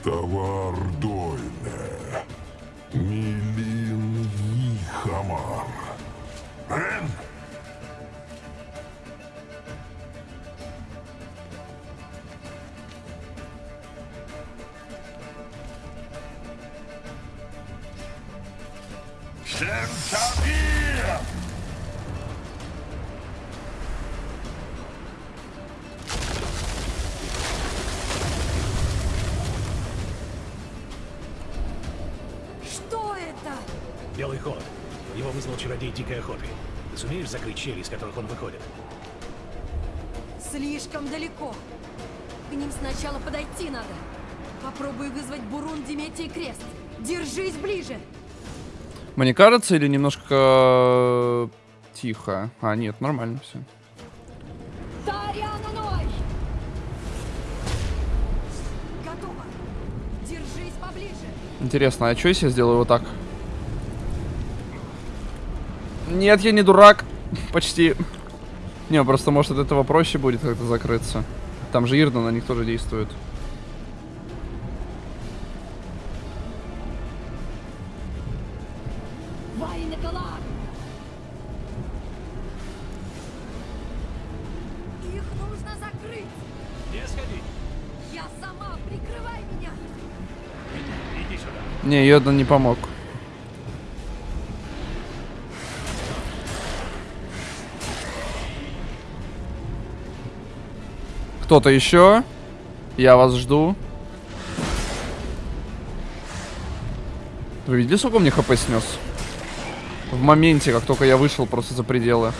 Товар Дойне. Милин Ихамар. Рен? Сумеешь закрыть щели, из которых он выходит? Слишком далеко. К ним сначала подойти надо. Попробуй вызвать Бурун, Диметий Крест. Держись ближе. Мне кажется, или немножко э, тихо? А, нет, нормально все. Тариана Ной! Готово. Держись поближе. Интересно, а что если я сделаю вот так? Нет, я не дурак. Почти. Не, просто может от этого проще будет как-то закрыться. Там же Ирна на них тоже действует. Вайнекалар! Их нужно закрыть! Не сходи! Я сама, прикрывай меня! Иди сюда. Не, Йода не помог. Кто-то еще? Я вас жду. Вы видели, сколько мне хп снес? В моменте, как только я вышел просто за пределы.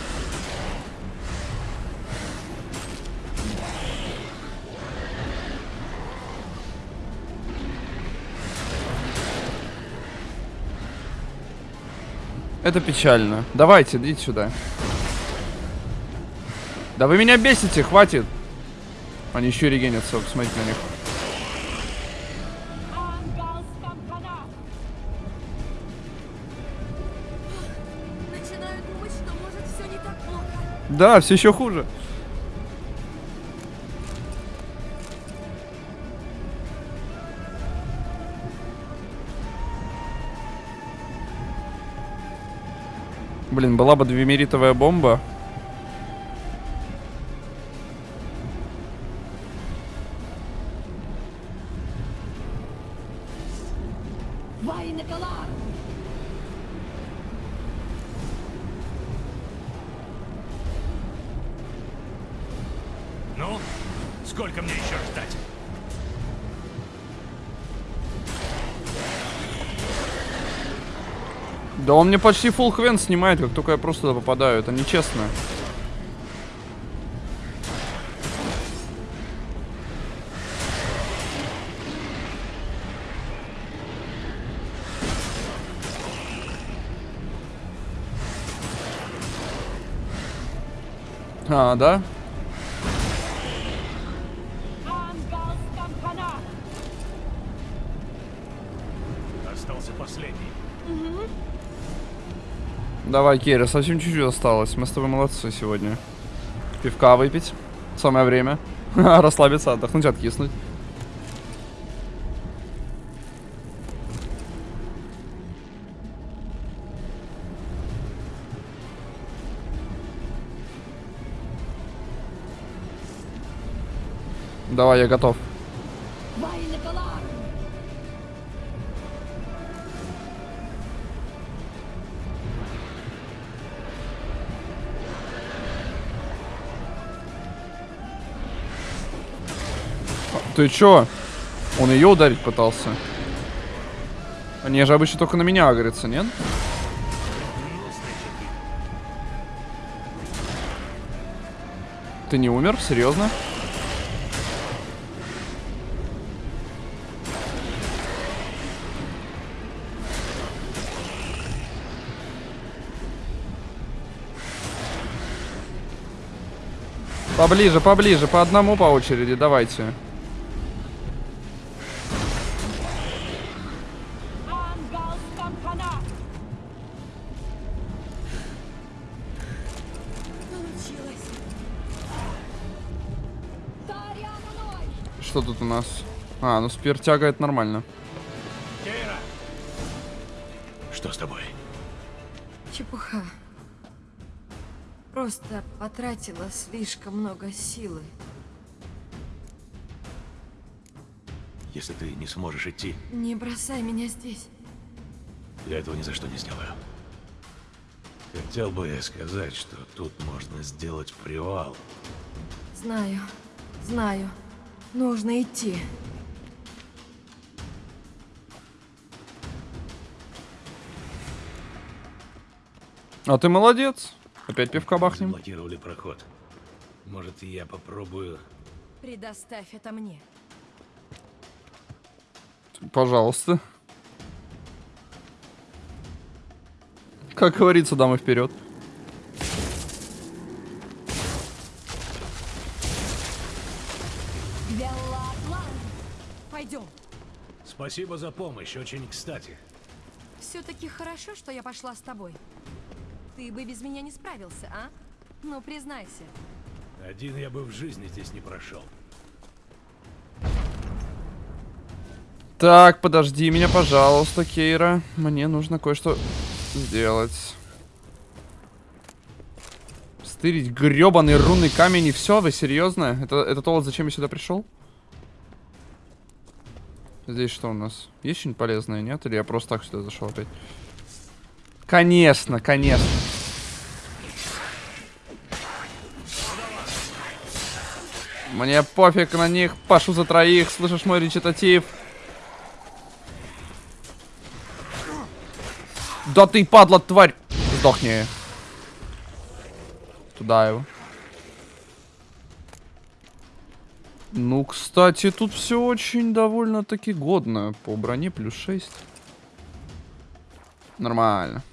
Это печально. Давайте, идите сюда. Да вы меня бесите, хватит. Они еще регенятся, посмотрите на них. Думать, все. Да, все еще хуже. Блин, была бы двемеритовая бомба. Он мне почти full хвен снимает, как только я просто попадаю. Это нечестно. А, да? Давай, Кира, совсем чуть-чуть осталось. Мы с тобой молодцы сегодня. Пивка выпить. Самое время. (laughs) Расслабиться, отдохнуть, откиснуть. Давай, я готов. Ты чё? Он ее ударить пытался. Они же обычно только на меня агрятся, нет? Ты не умер? Серьезно? Поближе, поближе, по одному по очереди, давайте. Получилось! Тут у нас? А, ну спиртяга это нормально. Кейра! Что с тобой? Чепуха. Просто потратила слишком много силы. Если ты не сможешь идти, Не бросай меня здесь. я этого ни за что не сделаю. Хотел бы я сказать, что тут можно сделать привал. Знаю, знаю. Нужно идти. А ты молодец. Опять пивка бахнем. Блокировали проход. Может, и я попробую... Предоставь это мне. Пожалуйста. Как говорится, дамы вперед. Спасибо за помощь, очень кстати. Все-таки хорошо, что я пошла с тобой. Ты бы без меня не справился, а? Ну, признайся. Один я бы в жизни здесь не прошел. Так, подожди меня, пожалуйста, Кейра. Мне нужно кое-что сделать. Стырить гребаный рунный камень и все? Вы серьезно? Это, это то, вот зачем я сюда пришел? Здесь что у нас? Есть что-нибудь полезное, нет? Или я просто так сюда зашел опять? Конечно, конечно. Мне пофиг на них, пашу за троих, слышишь мой речитатив? Да ты, падла, тварь! Сдохни. Туда его. Ну, кстати, тут все очень довольно-таки годно. По броне плюс 6. Нормально.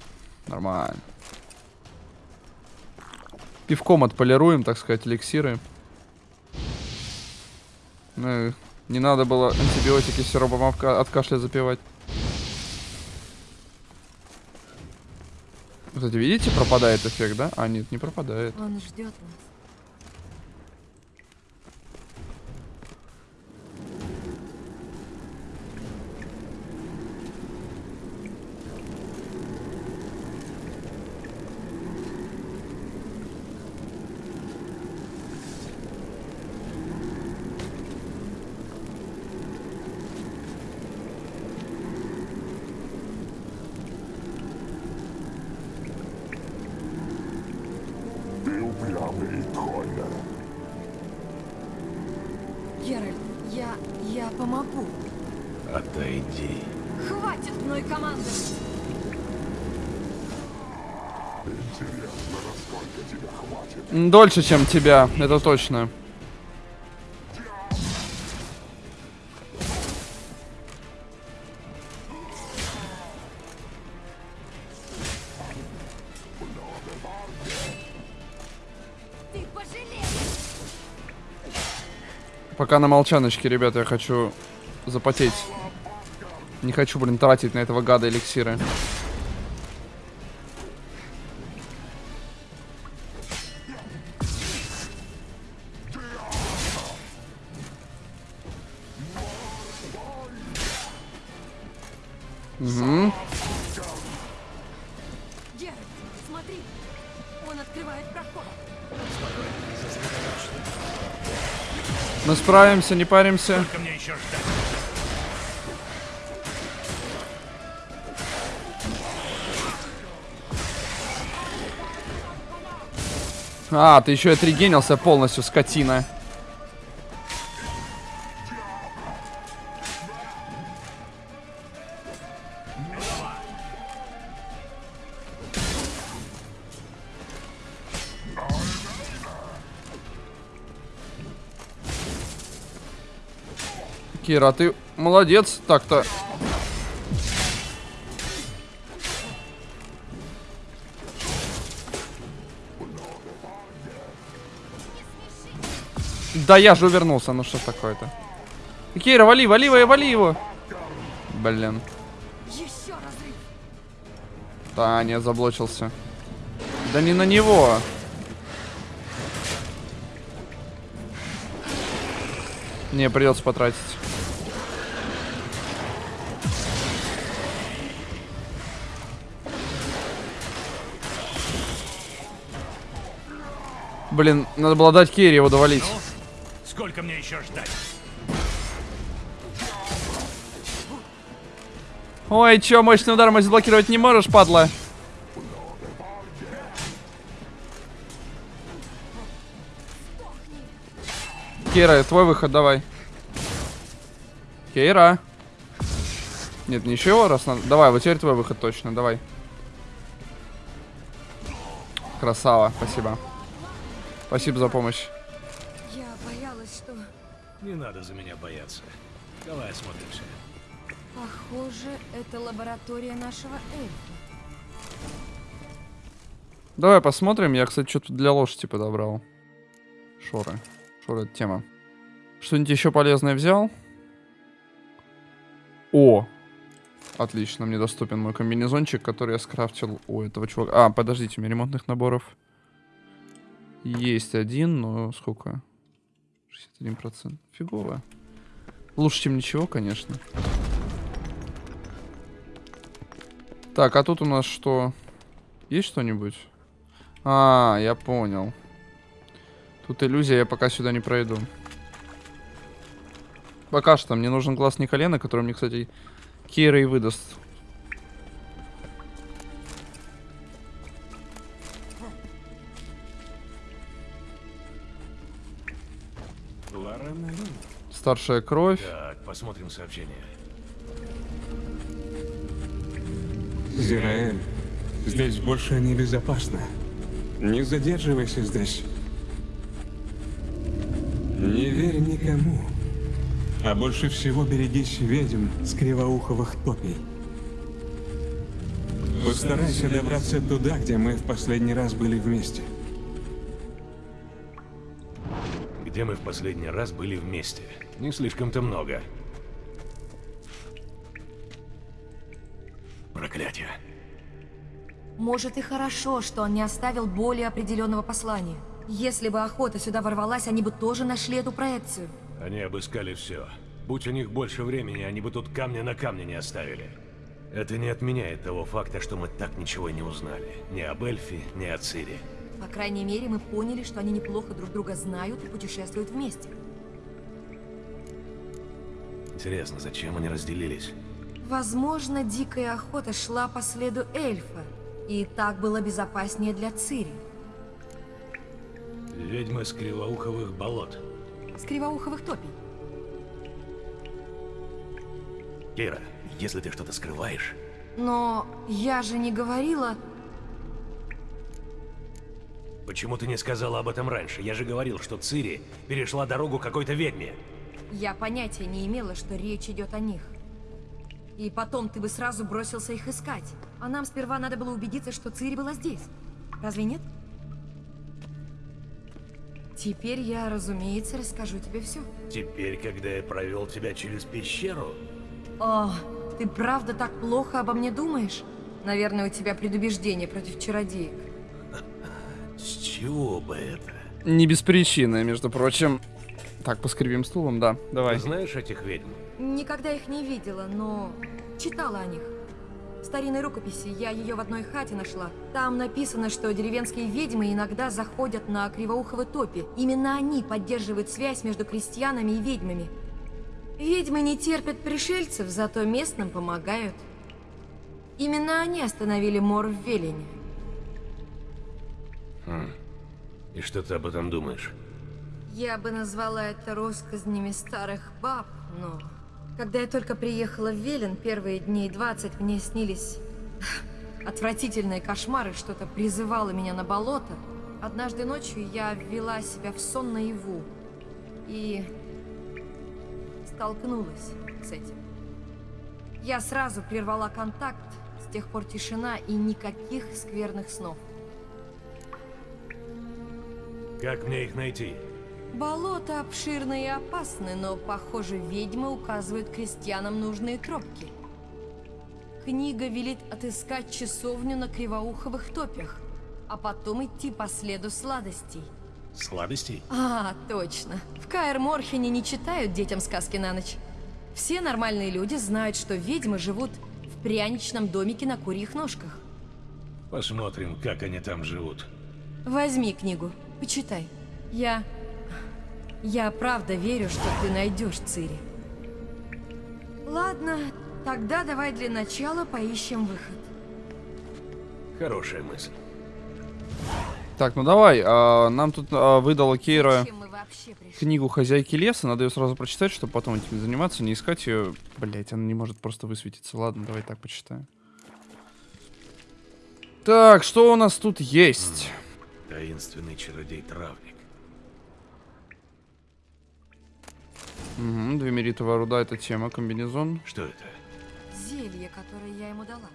Нормально. Пивком отполируем, так сказать, эликсиры. Ну, не надо было антибиотики сиропом от кашля запивать. Кстати, видите, пропадает эффект, да? А, нет, не пропадает. Он ждет нас. Дольше, чем тебя, это точно. Пока на молчаночке, ребята, я хочу запотеть. Не хочу, блин, тратить на этого гада эликсиры. Мы справимся, не паримся. А, ты еще и отрегенился полностью, скотина. Кира, ты молодец так-то. Да я же увернулся, ну что такое-то? Кира, вали, вали, вали, его. Блин. Да, не, заблочился. Да не на него. Не, придется потратить. Блин, надо было дать Керри его довалить. Ну, сколько мне еще ждать? Ой, чё, мощный удар мой заблокировать не можешь, падла? Кейра, твой выход, давай. Кейра. Нет, ничего, раз надо. Давай, вот теперь твой выход точно, давай. Красава, спасибо. Спасибо за помощь. Я боялась, что... Не надо за меня бояться. Давай осмотримся. Похоже, это лаборатория нашего эльфа. Давай посмотрим. Я, кстати, что-то для лошади подобрал. Шоры. Шоры это тема. Что-нибудь еще полезное взял? О! Отлично, мне доступен мой комбинезончик, который я скрафтил у этого чувака. А, подождите, у меня ремонтных наборов есть один, но сколько? 61%. Фигово. Лучше, чем ничего, конечно. Так, а тут у нас что? Есть что-нибудь? А, я понял. Тут иллюзия, я пока сюда не пройду. Пока что мне нужен глаз Николена, который мне, кстати, Кира и выдаст. Старшая кровь. Так, посмотрим сообщение. Зираэль, здесь больше небезопасно. Не задерживайся здесь. Не верь никому. А больше всего берегись ведьм с кривоуховых топий. Постарайся добраться туда, где мы в последний раз были вместе. Где мы в последний раз были вместе? Не слишком-то много. Проклятие. Может и хорошо, что он не оставил более определенного послания. Если бы охота сюда ворвалась, они бы тоже нашли эту проекцию. Они обыскали все. Будь у них больше времени, они бы тут камня на камне не оставили. Это не отменяет того факта, что мы так ничего и не узнали. Ни об Эльфе, ни о Цире. По крайней мере, мы поняли, что они неплохо друг друга знают и путешествуют вместе. Интересно, зачем они разделились? Возможно, дикая охота шла по следу эльфа, и так было безопаснее для Цири. Ведьмы с кривоуховых болот. С кривоуховых топий. Кира, если ты что-то скрываешь... Но я же не говорила... Почему ты не сказала об этом раньше? Я же говорил, что Цири перешла дорогу какой-то ведьме. Я понятия не имела, что речь идет о них. И потом ты бы сразу бросился их искать. А нам сперва надо было убедиться, что Цири была здесь. Разве нет? Теперь я, разумеется, расскажу тебе все. Теперь, когда я провел тебя через пещеру? О, ты правда так плохо обо мне думаешь? Наверное, у тебя предубеждение против чародеек. С чего бы это? Не без причины, между прочим. Так, поскребим стулом, да. Давай. Ты знаешь этих ведьм? Никогда их не видела, но читала о них. В старинной рукописи я ее в одной хате нашла. Там написано, что деревенские ведьмы иногда заходят на кривоуховы топи. Именно они поддерживают связь между крестьянами и ведьмами. Ведьмы не терпят пришельцев, зато местным помогают. Именно они остановили мор в Велине. Хм. И что ты об этом думаешь? Я бы назвала это россказнями старых баб, но... Когда я только приехала в Велен, первые дней 20 мне снились (laughs) отвратительные кошмары, что-то призывало меня на болото. Однажды ночью я ввела себя в сон наяву и столкнулась с этим. Я сразу прервала контакт, с тех пор тишина и никаких скверных снов. Как мне их найти? Болото обширны и опасны, но, похоже, ведьмы указывают крестьянам нужные тропки. Книга велит отыскать часовню на кривоуховых топях, а потом идти по следу сладостей. Сладостей? А, точно. В Каэр-Морхене не читают детям сказки на ночь. Все нормальные люди знают, что ведьмы живут в пряничном домике на курьих ножках. Посмотрим, как они там живут. Возьми книгу. Почитай. Я... Я правда верю, что ты найдешь Цири. Ладно, тогда давай для начала поищем выход. Хорошая мысль. Так, ну давай. а, нам тут а, выдала Кейра книгу «Хозяйки леса». Надо ее сразу прочитать, чтобы потом этим заниматься, не искать ее. Блять, она не может просто высветиться. Ладно, давай так почитаем. Так, что у нас тут есть? Таинственный чародей-травник. Угу, двемеритовая руда — это тема, комбинезон. Что это? Зелье, которое я ему дала.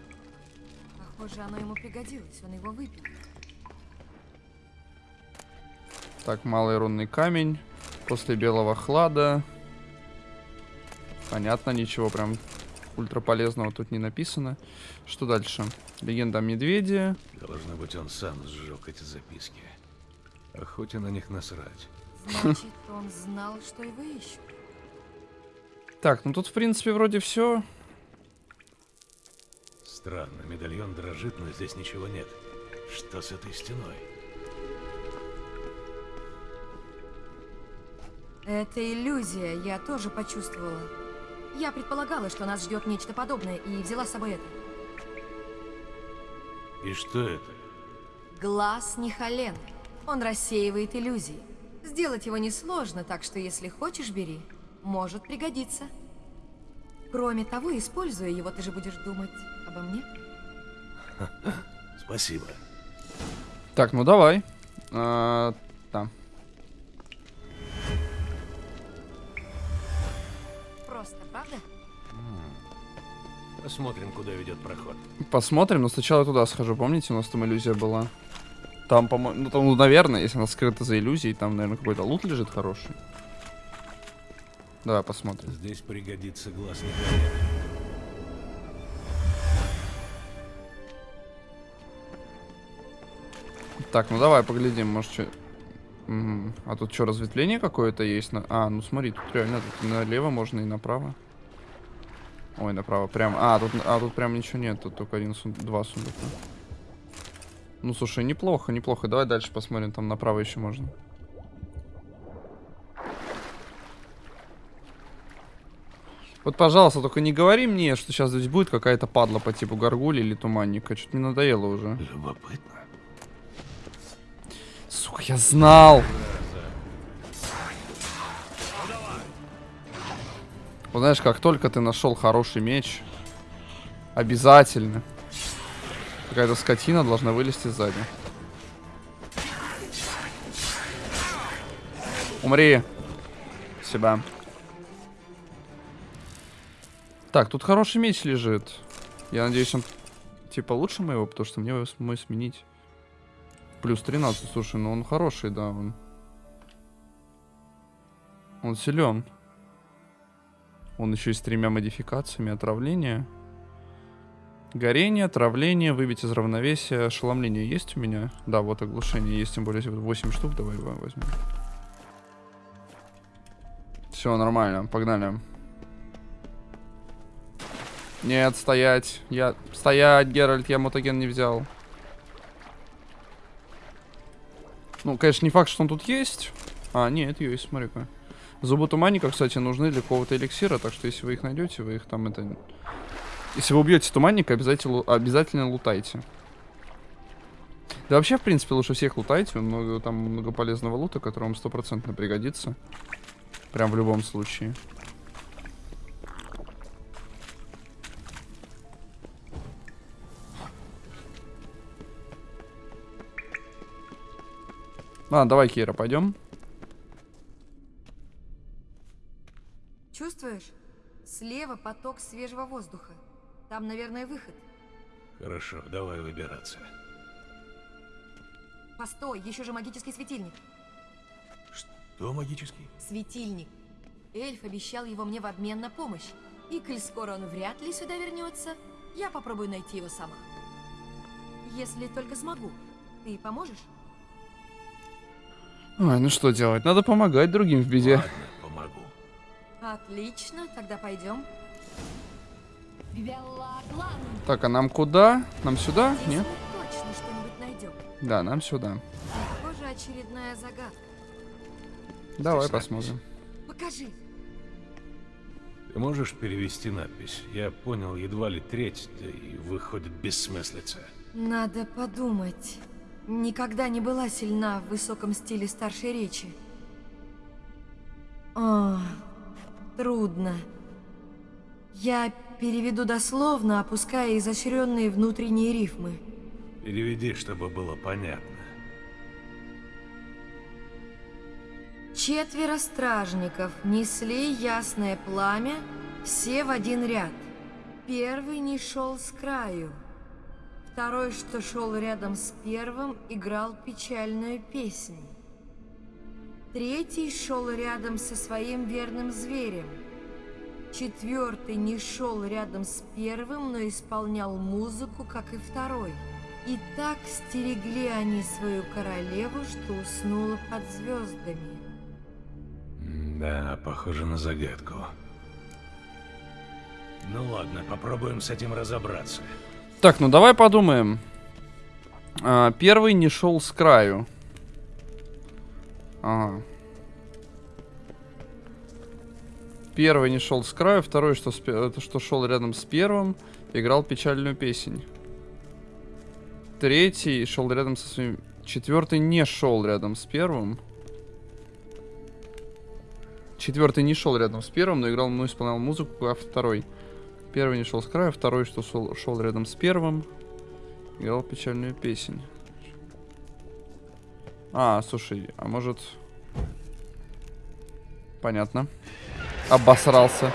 Похоже, оно ему пригодилось, он его выпил. Так, малый рунный камень. После белого хлада. Понятно, ничего прям ультра полезного тут не написано. Что дальше? Легенда о медведе. Должно быть, он сам сжег эти записки. Охоте на них насрать. Значит, он знал, что его ищут. Так, ну тут в принципе вроде все. Странно, медальон дрожит, но здесь ничего нет. Что с этой стеной? Это иллюзия, я тоже почувствовала. Я предполагала, что нас ждет нечто подобное, и взяла с собой это. И что это? Глаз Нихален. Он рассеивает иллюзии. Сделать его несложно, так что если хочешь, бери. Может пригодиться. Кроме того, используя его, ты же будешь думать обо мне. Спасибо. Так, ну давай. А, Посмотрим, куда ведет проход. Посмотрим, но сначала туда схожу. Помните, у нас там иллюзия была? Там, по-моему, ну там, ну, наверное, если она скрыта за иллюзией, там, наверное, какой-то лут лежит хороший. Давай посмотрим. Здесь пригодится глаз Николая. Так, ну давай поглядим, может, что... А тут что, разветвление какое-то есть? На... А, ну смотри, тут реально тут налево можно и направо. Ой, направо, прям. А, тут, а, тут прям ничего нет, тут только один сун... два сундука. Ну, слушай, неплохо, неплохо. Давай дальше посмотрим, там направо еще можно. Вот, пожалуйста, только не говори мне, что сейчас здесь будет какая-то падла по типу горгули или туманника. Что-то мне надоело уже. Любопытно. Сука, я знал. Вот знаешь, как только ты нашел хороший меч, обязательно какая-то скотина должна вылезти сзади. Умри. Себя. Так, тут хороший меч лежит. Я надеюсь, он типа лучше моего, потому что мне его мой сменить. Плюс 13, слушай, ну он хороший, да, он. Он силен. Он еще и с тремя модификациями отравления. Горение, отравление, выбить из равновесия, ошеломление есть у меня? Да, вот оглушение есть, тем более 8 штук, давай его возьмем. Все, нормально, погнали. Нет, стоять. Я... Стоять, Геральт, я мутаген не взял. Ну, конечно, не факт, что он тут есть. А, нет, есть, смотри-ка. Зубы туманника, кстати, нужны для какого-то эликсира, так что если вы их найдете, вы их там это... Если вы убьете туманника, обязательно, обязательно лутайте. Да вообще, в принципе, лучше всех лутайте. Много, там много полезного лута, который вам стопроцентно пригодится. Прям в любом случае. Ладно, давай, Кира, пойдем. Чувствуешь? Слева поток свежего воздуха. Там, наверное, выход. Хорошо, давай выбираться. Постой, еще же магический светильник. Что магический? Светильник. Эльф обещал его мне в обмен на помощь. И коль скоро он вряд ли сюда вернется, я попробую найти его сама. Если только смогу. Ты поможешь? Ой, ну что делать? Надо помогать другим в беде. Ладно, помогу. Отлично, тогда пойдем. Так, а нам куда? Нам сюда? Здесь Нет? мы точно что-нибудь найдем. Да, нам сюда. Похоже, очередная загадка. Давай Здесь посмотрим. Покажи. Ты можешь перевести надпись? Я понял едва ли треть, да и выходит бессмыслица. Надо подумать. Никогда не была сильна в высоком стиле старшей речи. О, трудно. Я переведу дословно, опуская изощренные внутренние рифмы. Переведи, чтобы было понятно. Четверо стражников несли ясное пламя, все в один ряд. Первый не шел с краю. Второй, что шел рядом с первым, играл печальную песнь. Третий шел рядом со своим верным зверем. Четвертый не шел рядом с первым, но исполнял музыку, как и второй. И так стерегли они свою королеву, что уснула под звездами. Да, похоже на загадку. Ну ладно, попробуем с этим разобраться. Так, ну давай подумаем. А, первый не шел с краю. Ага. Первый не шел с краю, второй, что, с это, что шел рядом с первым, играл печальную песнь. Третий шел рядом со своим... Четвертый не шел рядом с первым. Четвертый не шел рядом с первым, но играл, ну, исполнял музыку, а второй. Первый не шел с края, второй, что шел, шел рядом с первым, играл печальную песнь. А, слушай, а может... Понятно. Обосрался.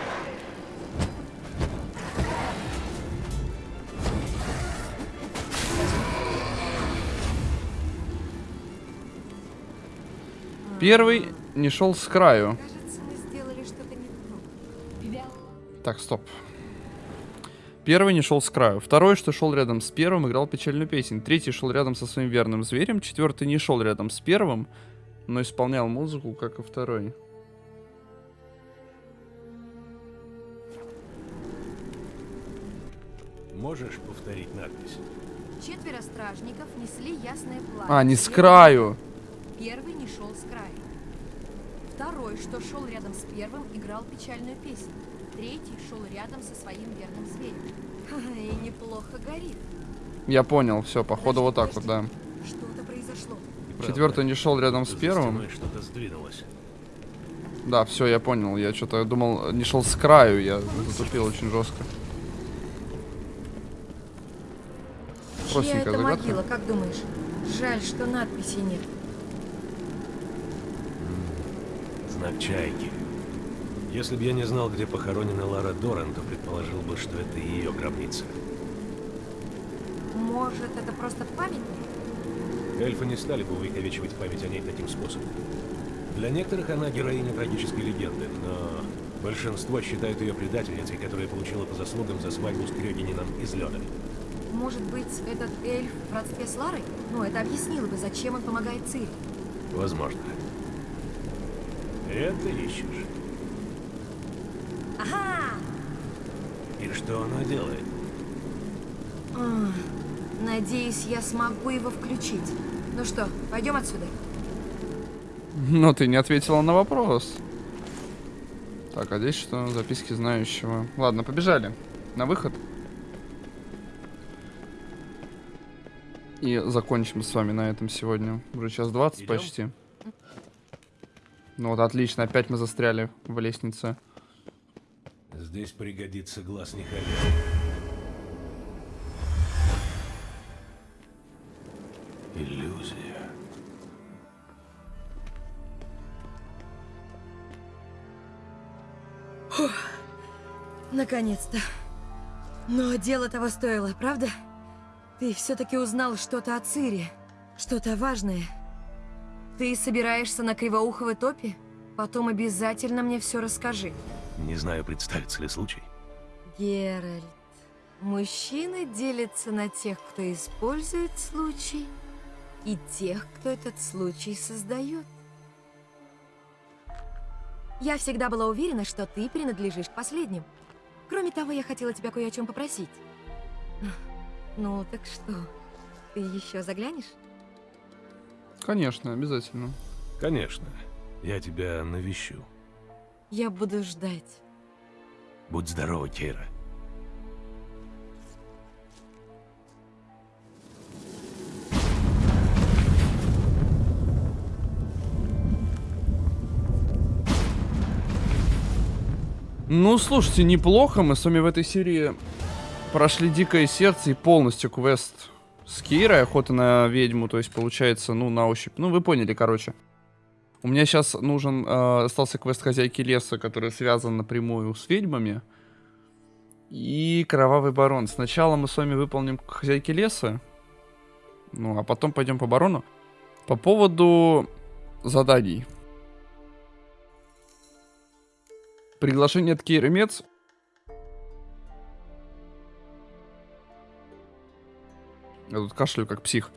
Первый не шел с краю. Кажется, мы сделали что-то не то. Так, стоп. Первый не шел с краю. Второй, что шел рядом с первым, играл печальную песнь. Третий шел рядом со своим верным зверем. Четвертый не шел рядом с первым, но исполнял музыку, как и второй. Можешь повторить надпись? Четверо стражников несли ясное пламя. А, не с краю. Первый не шел с краю. Второй, что шел рядом с первым, играл печальную песню. Третий шел рядом со своим верным зверем. (laughs) И неплохо горит. Я понял, все, походу вот так вот, да. Что-то произошло. Четвертый не шел рядом с первым. что-то сдвинулось. Да, все, я понял. Я что-то думал, не шел с краю, я затупил очень жестко. Чья Простенькая это загадка. могила, как думаешь? Жаль, что надписи нет. Знак чайки. Если бы я не знал, где похоронена Лара Доран, то предположил бы, что это ее гробница. Может, это просто памятник? Эльфы не стали бы увековечивать память о ней таким способом. Для некоторых она героиня трагической легенды, но большинство считают ее предательницей, которая получила по заслугам за свадьбу с Крёгинином из лёда. Может быть, этот эльф в родстве с Ларой? Ну, это объяснило бы, зачем он помогает Цири. Возможно. Это ищешь. Ага! И что она делает? А, Надеюсь, я смогу его включить. Ну что, пойдем отсюда? Но ты не ответила на вопрос. Так, а здесь что? Записки знающего. Ладно, побежали. На выход. И закончим с вами на этом сегодня. Уже час 20 Идём? почти. Ну вот, отлично. Опять мы застряли в лестнице. Здесь пригодится глаз Нихаля. Иллюзия. Фух, наконец-то. Но дело того стоило, правда? Ты все-таки узнал что-то о Цири. Что-то важное. Ты собираешься на Кривоуховой топе? Потом обязательно мне все расскажи. Не знаю, представится ли случай. Геральт, мужчины делятся на тех, кто использует случай, и тех, кто этот случай создает. Я всегда была уверена, что ты принадлежишь к последним. Кроме того, я хотела тебя кое о чем попросить. Ну, так что, ты еще заглянешь? Конечно, обязательно. Конечно. Я тебя навещу. Я буду ждать. Будь здорова, Кейра. Ну, слушайте, неплохо. Мы с вами в этой серии прошли Дикое Сердце и полностью квест с Кирой, охота на ведьму, то есть получается, ну, на ощупь. Ну, вы поняли, короче. У меня сейчас нужен, э, остался квест Хозяйки Леса, который связан напрямую с ведьмами. И Кровавый Барон. Сначала мы с вами выполним Хозяйки Леса, ну, а потом пойдем по Барону. По поводу заданий. Приглашение от Кейры Мец. Я тут кашлю как псих.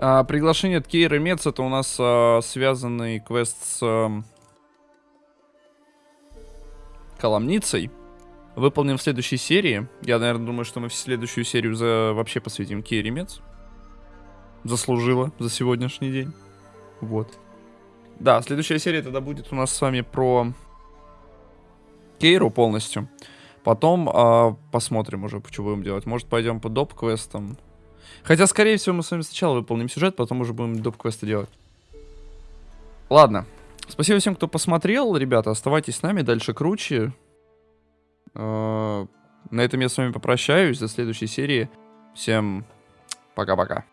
А, приглашение от Кейры Мец это у нас а, связанный квест с а, Коломницей. Выполним в следующей серии. Я, наверное, думаю, что мы в следующую серию за, вообще посвятим Кейре Мец. Заслужила за сегодняшний день. Вот. Да, следующая серия тогда будет у нас с вами про Кейру полностью. Потом э, посмотрим уже, что будем делать. Может, пойдем по доп-квестам. Хотя, скорее всего, мы с вами сначала выполним сюжет, потом уже будем доп-квесты делать. Ладно. Спасибо всем, кто посмотрел. Ребята, оставайтесь с нами, дальше круче. Э, на этом я с вами попрощаюсь. До следующей серии. Всем пока-пока.